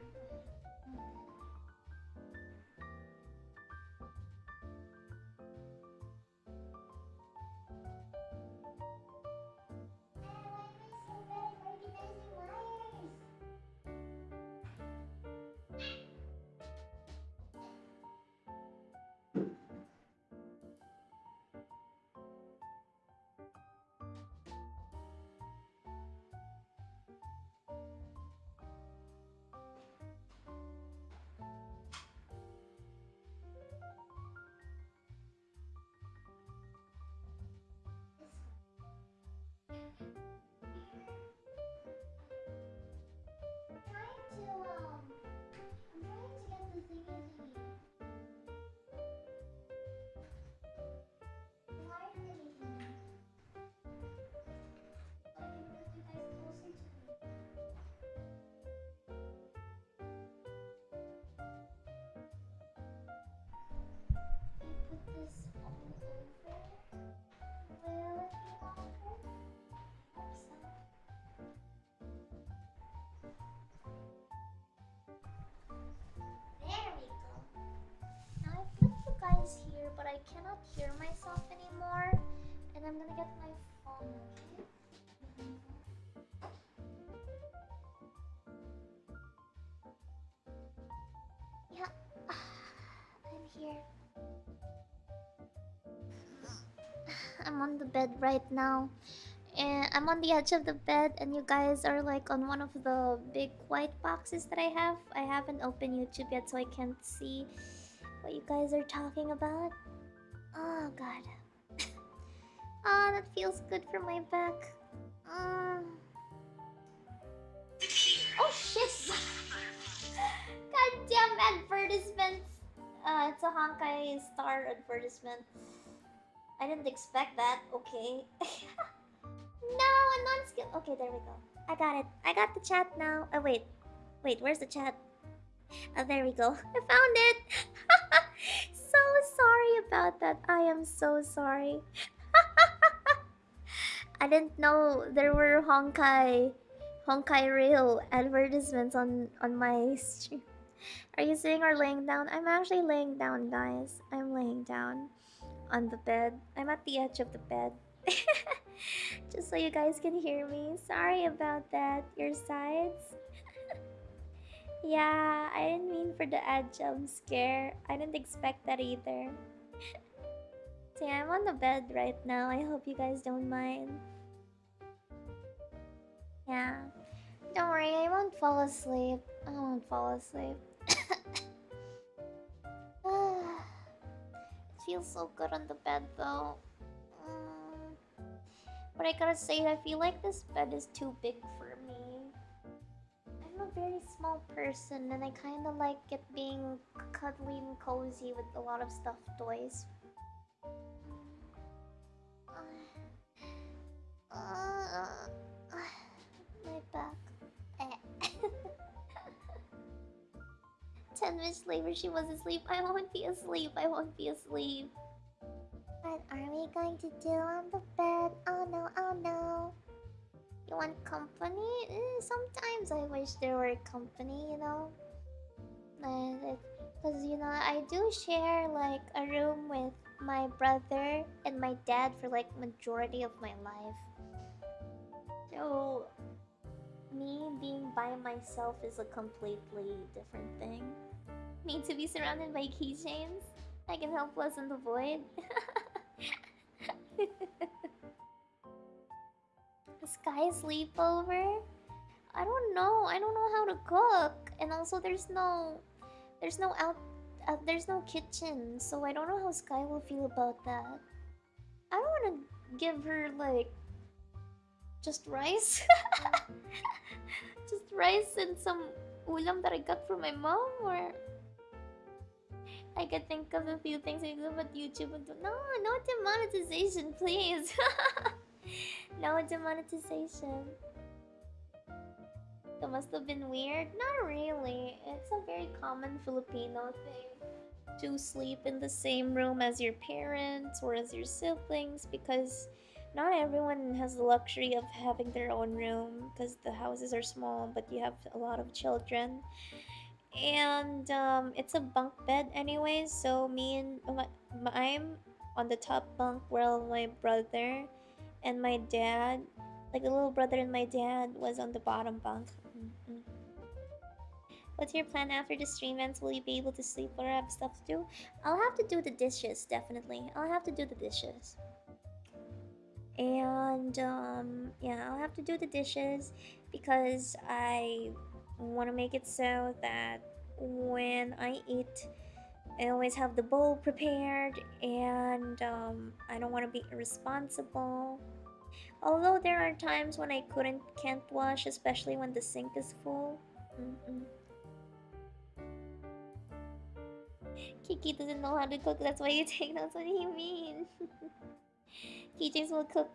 I'm gonna get my phone, okay? Yeah, I'm here. I'm on the bed right now. And I'm on the edge of the bed, and you guys are like on one of the big white boxes that I have. I haven't opened YouTube yet, so I can't see what you guys are talking about. Oh, God. Ah, that feels good for my back. Mm. Oh, shit! Goddamn advertisements! Uh, it's a Honkai Star advertisement. I didn't expect that. Okay. no, a non-skill. Okay, there we go. I got it. I got the chat now. Oh wait, wait. Where's the chat? Oh, there we go. I found it. so sorry about that. I am so sorry. I didn't know there were Honkai, Honkai Rail advertisements on on my stream. Are you sitting or laying down? I'm actually laying down, guys. I'm laying down on the bed. I'm at the edge of the bed. Just so you guys can hear me. Sorry about that. Your sides. yeah, I didn't mean for the ad jump scare. I didn't expect that either. See, I'm on the bed right now. I hope you guys don't mind. Yeah. Don't worry, I won't fall asleep. I won't fall asleep. it feels so good on the bed though. Mm. But I gotta say, I feel like this bed is too big for me. I'm a very small person and I kinda like it being cuddly and cozy with a lot of stuffed toys. Uh, my back. Eh. 10 minutes later she was asleep. I won't be asleep. I won't be asleep. What are we going to do on the bed? Oh no, oh no. You want company? Eh, sometimes I wish there were company, you know? Because, you know, I do share like a room with my brother and my dad for like majority of my life. So, me being by myself is a completely different thing. Need to be surrounded by keychains? I can help lessen the void. sky sleepover? I don't know. I don't know how to cook. And also there's no there's no out uh, there's no kitchen, so I don't know how Sky will feel about that. I don't want to give her like just rice. just rice and some ulam that I got from my mom or I could think of a few things I do about YouTube and no, no demonetization, please. no demonetization. That must have been weird. Not really. It's a very common Filipino thing to sleep in the same room as your parents or as your siblings because not everyone has the luxury of having their own room because the houses are small but you have a lot of children and um, it's a bunk bed anyway so me and my, i'm on the top bunk while my brother and my dad like the little brother and my dad was on the bottom bunk What's your plan after the stream ends? Will you be able to sleep or have stuff to do? I'll have to do the dishes, definitely. I'll have to do the dishes. And, um, yeah, I'll have to do the dishes because I want to make it so that when I eat, I always have the bowl prepared and um, I don't want to be irresponsible. Although there are times when I couldn't, can't wash, especially when the sink is full. Mm -mm. Kiki doesn't know how to cook, that's why you take notes. What do you mean? Keychains will cook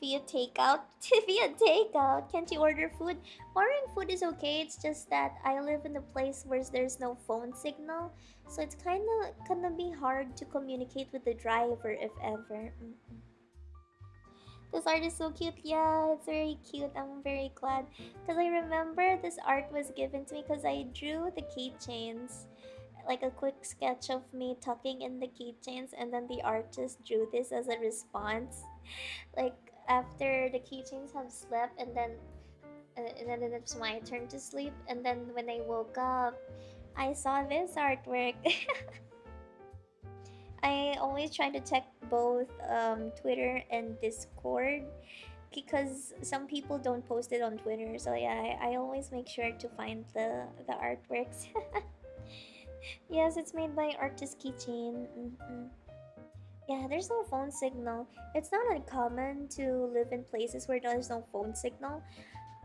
via takeout. via takeout. Can't you order food? Ordering food is okay. It's just that I live in a place where there's no phone signal, so it's kind of gonna be hard to communicate with the driver if ever. This art is so cute. Yeah, it's very cute. I'm very glad because I remember this art was given to me because I drew the keychains like a quick sketch of me tucking in the keychains and then the artist drew this as a response. Like after the keychains have slept and then uh, and then it's my turn to sleep and then when I woke up I saw this artwork. I always try to check both um, Twitter and Discord because some people don't post it on Twitter so yeah I, I always make sure to find the the artworks yes, it's made by Artist Keychain. Mm -hmm. Yeah, there's no phone signal. It's not uncommon to live in places where there's no phone signal.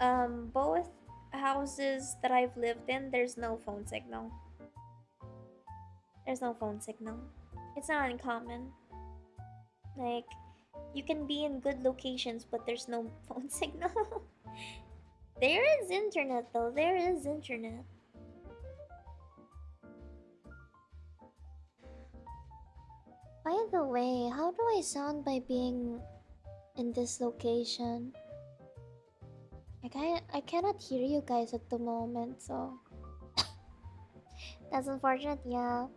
Um, both houses that I've lived in, there's no phone signal. There's no phone signal. It's not uncommon. Like, you can be in good locations, but there's no phone signal. there is internet, though. There is internet. By the way, how do I sound by being in this location? I can't, I cannot hear you guys at the moment, so... That's unfortunate, yeah.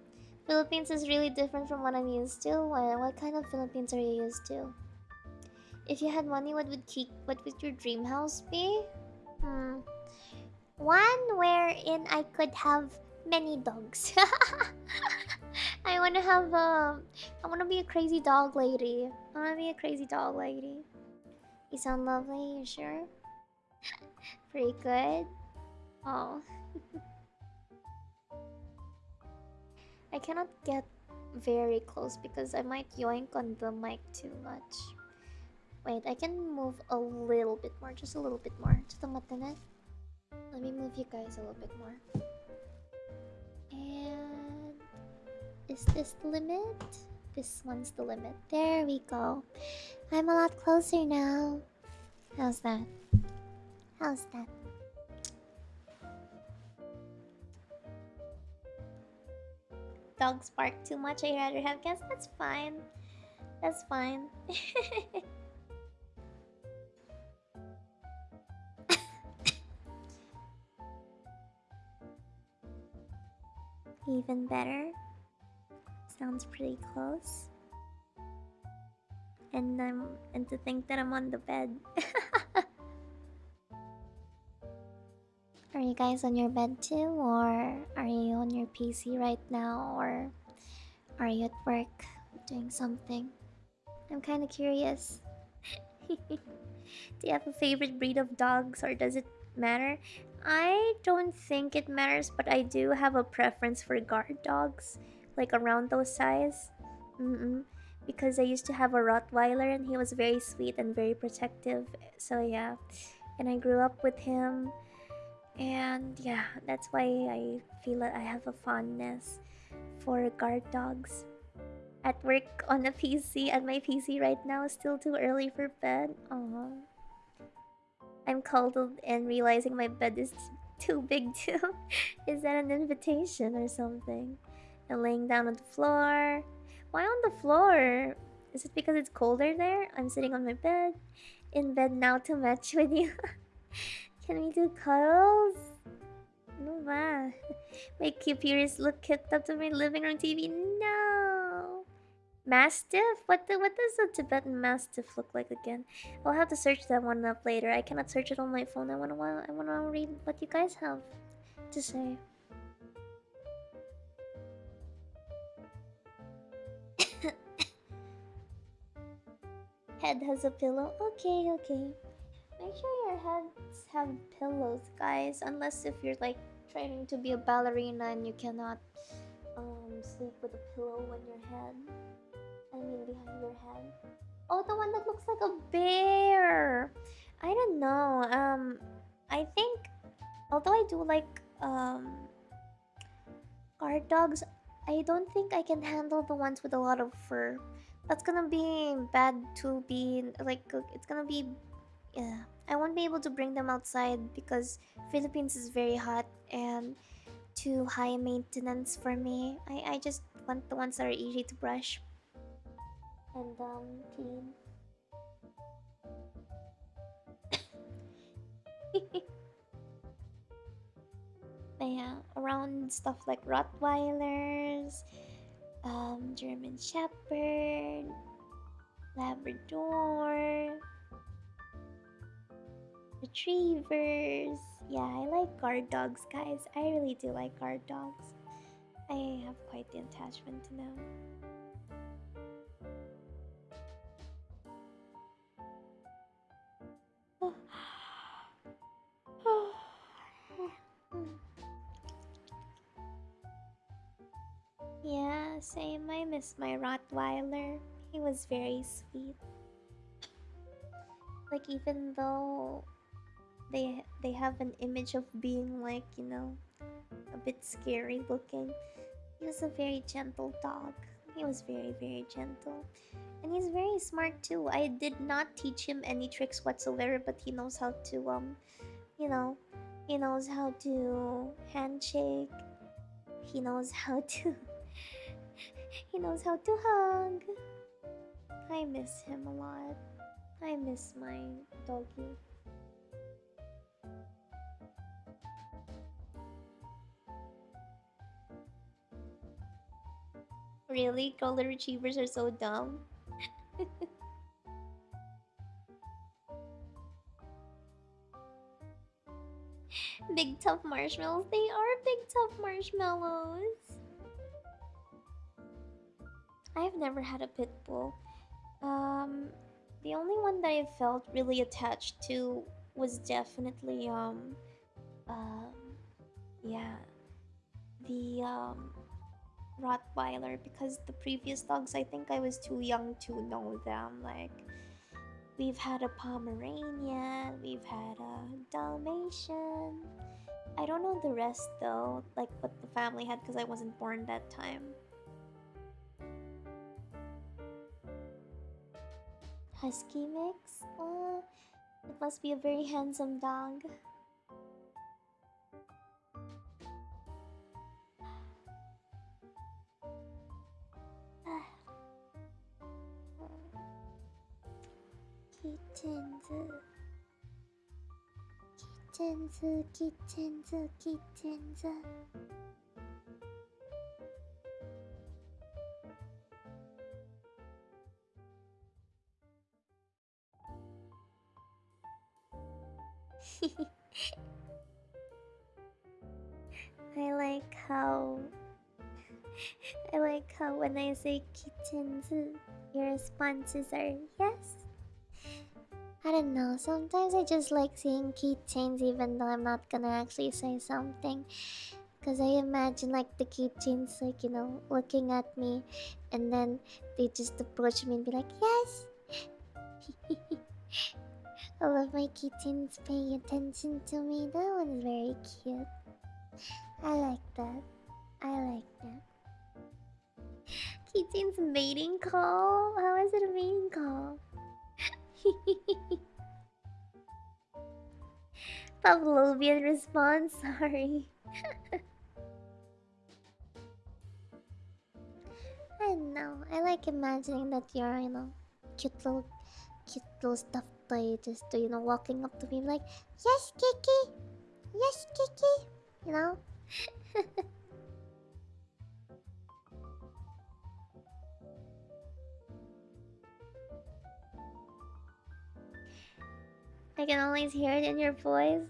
Philippines is really different from what I'm used to. What, what kind of Philippines are you used to? If you had money, what would keep, what would your dream house be? Hmm. One wherein I could have many dogs. I wanna have a... I wanna be a crazy dog lady. I wanna be a crazy dog lady. You sound lovely, you sure? Pretty good. Oh. I cannot get very close because I might yoink on the mic too much. Wait, I can move a little bit more, just a little bit more. Just a minute. Let me move you guys a little bit more. And... Is this the limit? This one's the limit. There we go. I'm a lot closer now. How's that? How's that? dogs bark too much, I'd rather have cats. That's fine. That's fine. Even better. Sounds pretty close. And I'm and to think that I'm on the bed. are you guys on your bed too or are you on your PC right now or are you at work doing something? I'm kind of curious. Do you have a favorite breed of dogs or does it matter? I don't think it matters, but I do have a preference for guard dogs, like around those size. Mm -mm. Because I used to have a Rottweiler and he was very sweet and very protective. So yeah, and I grew up with him, and yeah, that's why I feel that I have a fondness for guard dogs. At work on a PC, at my PC right now, still too early for bed. Aww. I'm cuddled and realizing my bed is too big too. is that an invitation or something? And laying down on the floor. Why on the floor? Is it because it's colder there? I'm sitting on my bed. In bed now to match with you. Can we do cuddles? No ma. My cute look kicked up to my living room TV. No. Mastiff? What the, what does a Tibetan Mastiff look like again? I'll have to search that one up later. I cannot search it on my phone. I wanna I wanna read what you guys have to say. Head has a pillow. Okay, okay. Make sure your heads have pillows, guys. Unless if you're like training to be a ballerina and you cannot um, sleep with a pillow on your head. I mean behind your head. Oh, the one that looks like a bear. I don't know. Um, I think, although I do like um guard dogs, I don't think I can handle the ones with a lot of fur. That's gonna be bad to be like it's gonna be yeah. I won't be able to bring them outside because Philippines is very hot and too high maintenance for me. I I just want the ones that are easy to brush and um, yeah, around stuff like Rottweilers, um, German Shepherd, Labrador, Retrievers. Yeah, I like guard dogs, guys. I really do like guard dogs. I have quite the attachment to them. Yeah, same. I miss my Rottweiler. He was very sweet. Like even though they they have an image of being like, you know, a bit scary looking, he was a very gentle dog. He was very, very gentle. And he's very smart too. I did not teach him any tricks whatsoever, but he knows how to, um, you know, he knows how to handshake. He knows how to... he knows how to hug. I miss him a lot. I miss my doggy. Really? Golden Retrievers are so dumb? big tough marshmallows. They are big tough marshmallows. I've never had a pit bull. Um, the only one that I felt really attached to was definitely um, um, yeah, the um Rottweiler because the previous dogs I think I was too young to know them like we've had a Pomeranian, we've had a Dalmatian. I don't know the rest though, like what the family had because I wasn't born that time. husky mix? Uh, it must be a very handsome dog. Kittens, kittens, kittens, kittens. I like how I like how when I say kittens, your responses are yes. I don't know, sometimes I just like saying keychains even though I'm not gonna actually say something. Because I imagine like the keychains, like, you know, looking at me and then they just approach me and be like, yes! All of my keychains paying attention to me. That one's very cute. I like that. I like that. Keychain's mating call? How is it a mating call? Pavlovian response, sorry. I know. I like imagining that you're, you know, cute little, cute little stuffed toy, just you know, walking up to me like, "Yes, Kiki, yes, Kiki," you know. I can always hear it in your voice.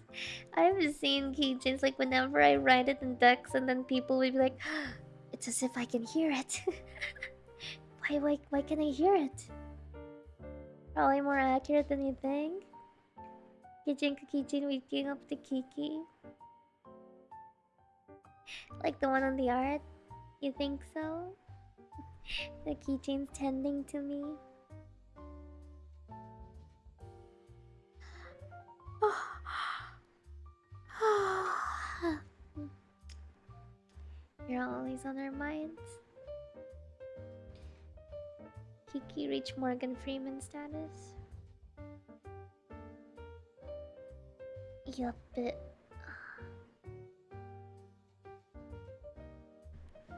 I've seen keychains like whenever I write it in Dex, and then people will be like, "It's as if I can hear it." why, why, why can I hear it? Probably more accurate than you think. Keychain, keychain, waking up the Kiki. Like the one on the art? You think so? the keychain's tending to me. You're always on our minds. Kiki reach Morgan Freeman status. Yup, it.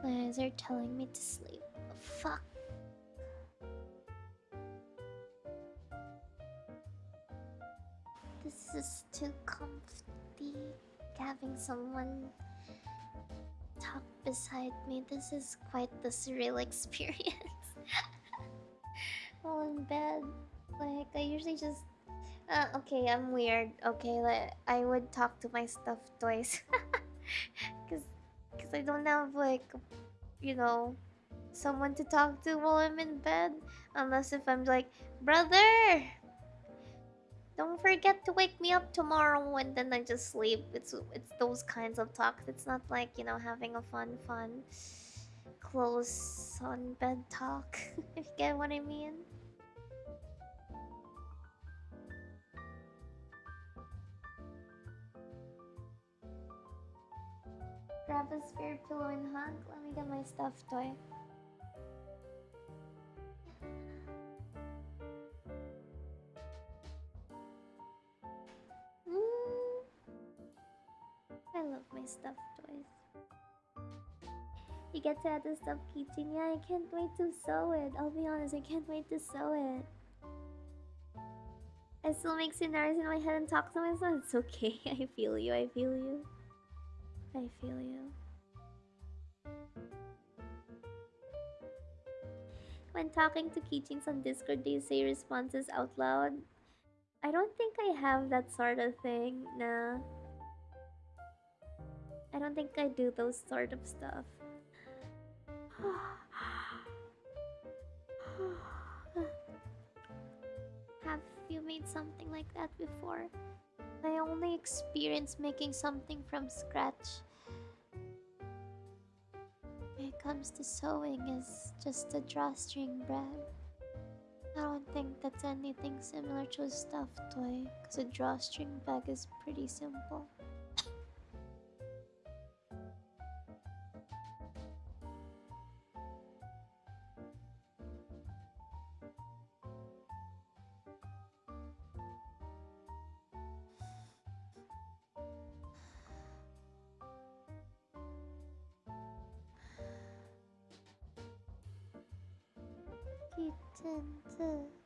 My eyes are telling me to sleep. Fuck. This is too comfy. Having someone talk beside me. This is quite the surreal experience. While in bed, like I usually just. Uh, okay, I'm weird. Okay, like I would talk to my stuffed toys, cause, cause I don't have like, you know, someone to talk to while I'm in bed. Unless if I'm like, brother, don't forget to wake me up tomorrow, and then I just sleep. It's it's those kinds of talks. It's not like you know having a fun, fun, close on bed talk. if you get what I mean. Grab a spare pillow and hug. Let me get my stuffed toy. Mm. I love my stuffed toys. You get to add the stuffed keychain. Yeah, I can't wait to sew it. I'll be honest, I can't wait to sew it. I still make scenarios in my head and talk to myself. It's okay. I feel you. I feel you. I feel you. When talking to keychains on Discord, do you say responses out loud? I don't think I have that sort of thing, nah. I don't think I do those sort of stuff. made something like that before? My only experience making something from scratch when it comes to sewing is just a drawstring bread. I don't think that's anything similar to a stuffed toy, because a drawstring bag is pretty simple. 응.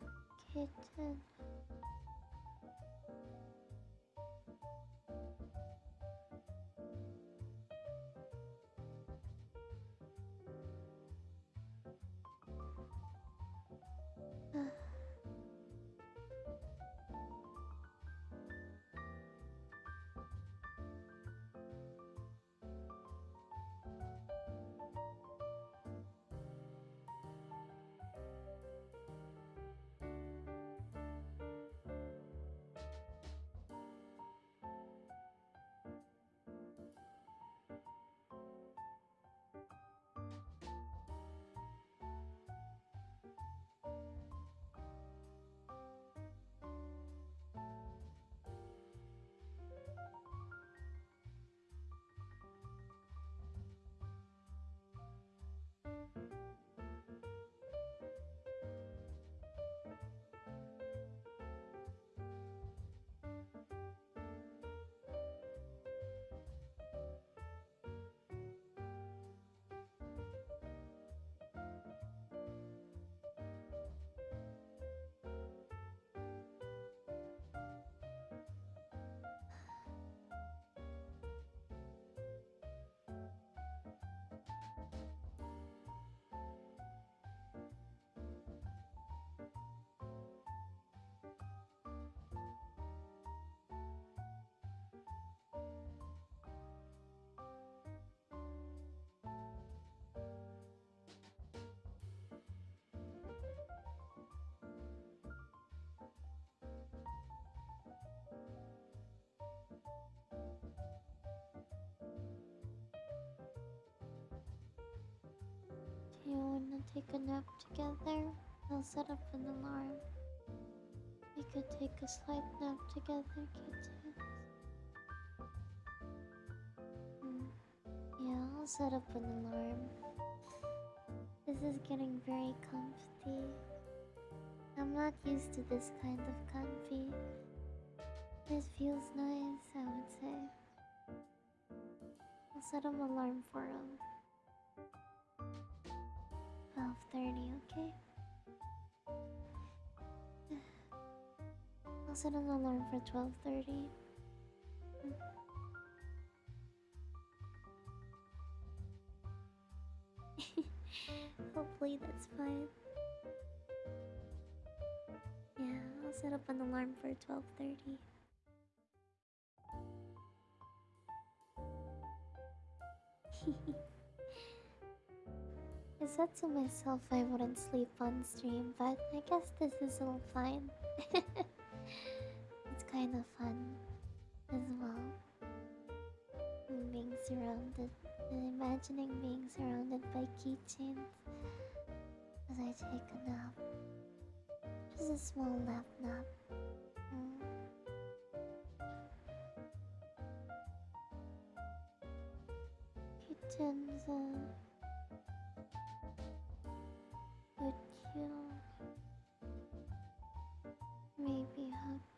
Take a nap together, I'll set up an alarm. We could take a slight nap together, kittens. Hmm. Yeah, I'll set up an alarm. This is getting very comfy. I'm not used to this kind of comfy. This feels nice, I would say. I'll set an alarm for him. 12.30, okay? I'll set an alarm for 12.30. Hopefully that's fine. Yeah, I'll set up an alarm for 12.30. I said to myself I wouldn't sleep on stream, but I guess this is all fine. it's kind of fun as well. Being surrounded, and imagining being surrounded by keychains as I take a nap. Just a small nap nap. Mm. Kittens, uh, would you maybe hug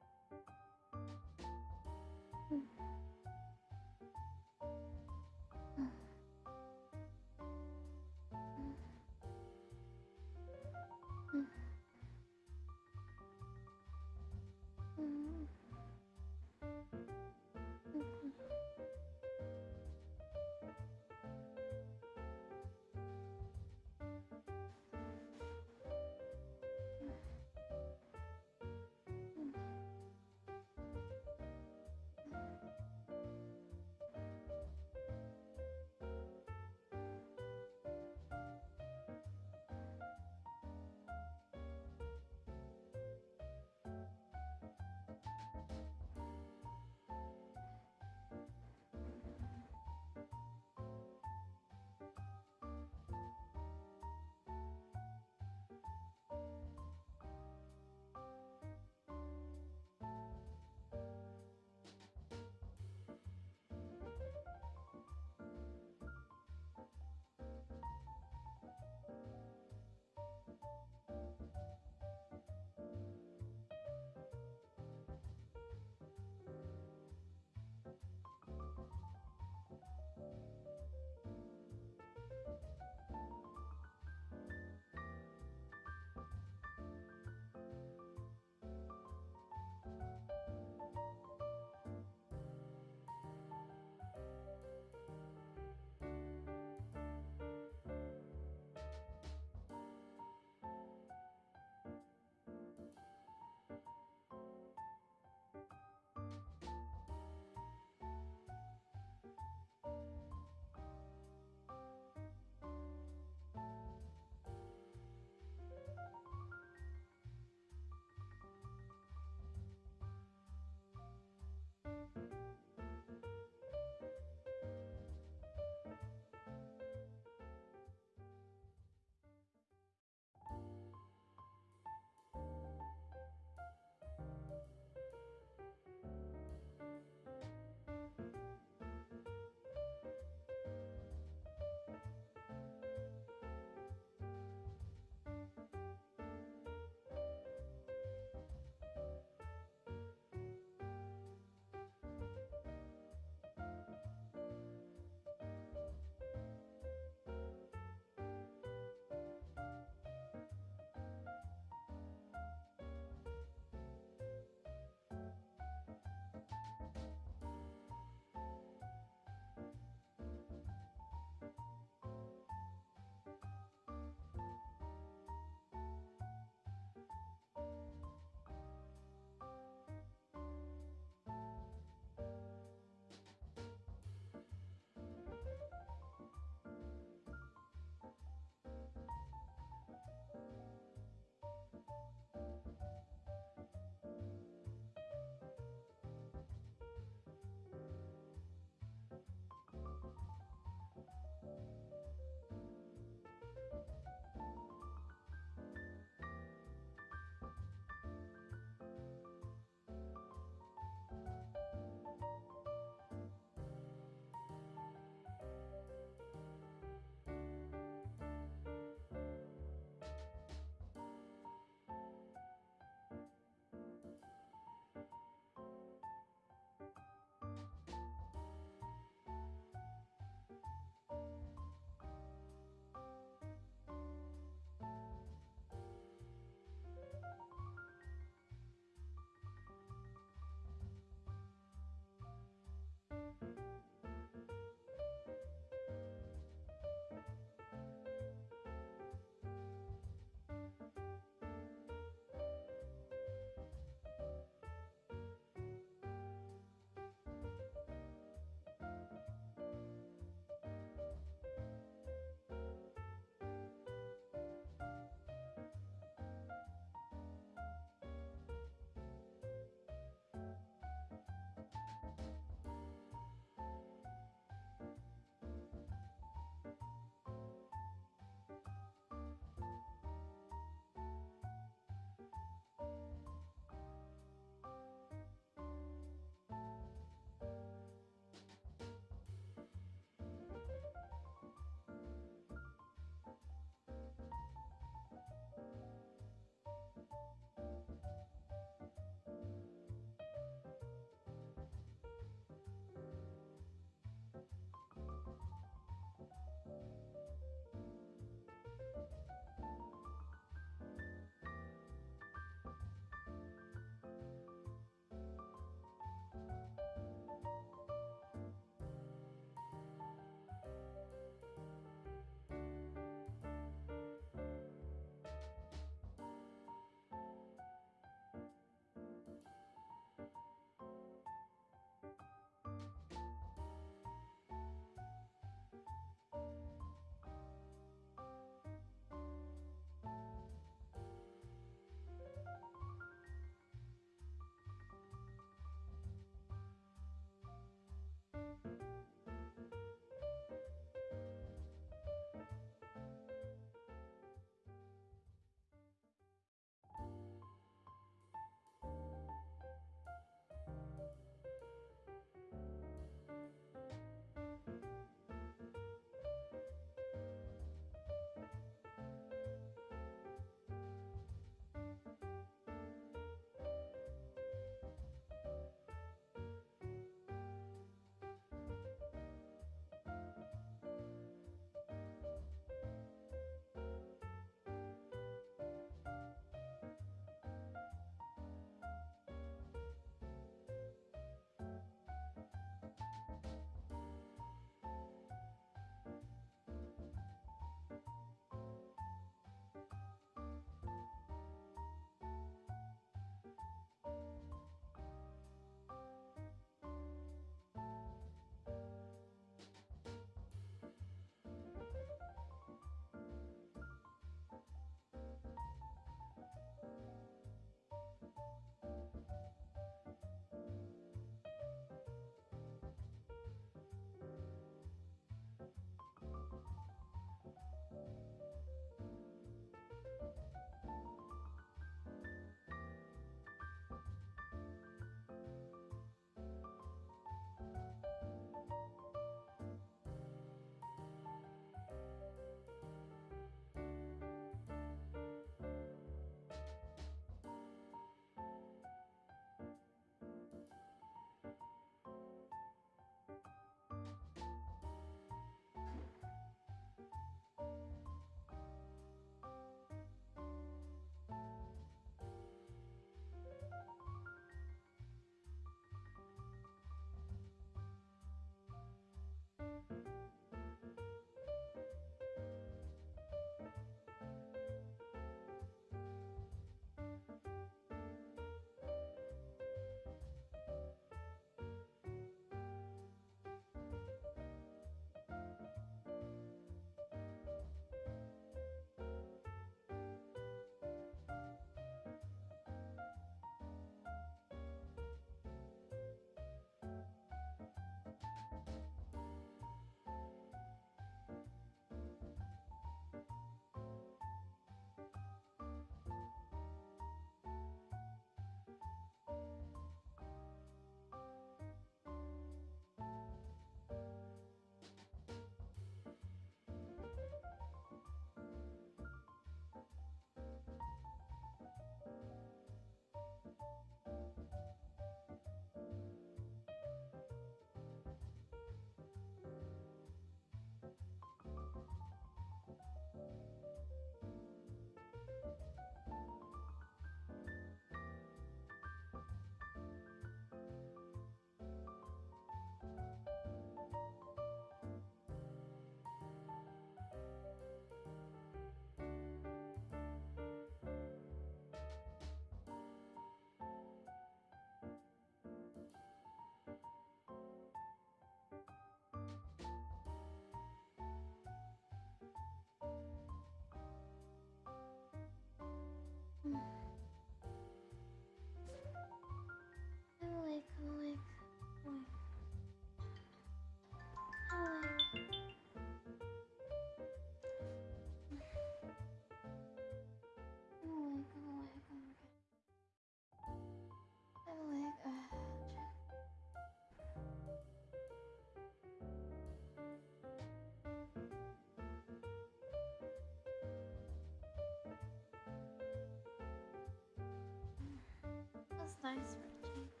nice for a change.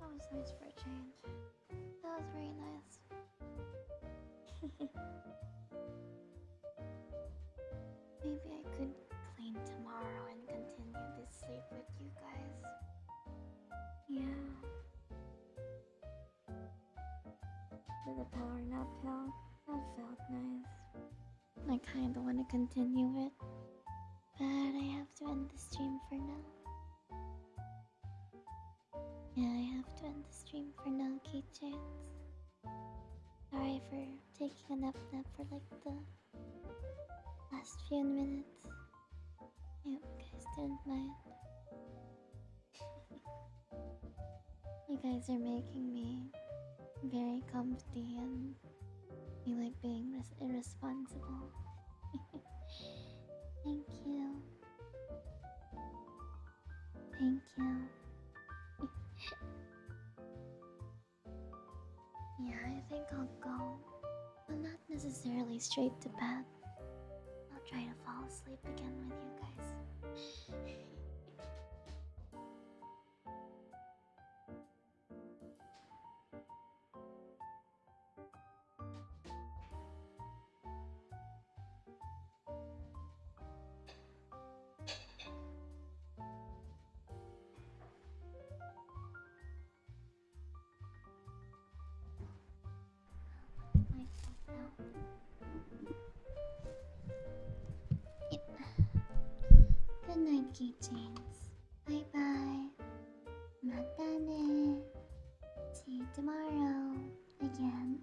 That was nice for a change. That was very nice. Maybe I could clean tomorrow and continue this sleep with you guys. Yeah. Did the power nap felt? That felt nice. I kinda wanna continue it. But I have to end the stream for now. Now. Sorry for taking a nap nap for like the last few minutes. I hope you guys didn't mind. you guys are making me very comfy and you like being res- irresponsible. Thank you. Thank you. Yeah, I think I'll go. But not necessarily straight to bed. I'll try to fall asleep again with you guys. keychains. Bye bye. Mata ne. See you tomorrow again.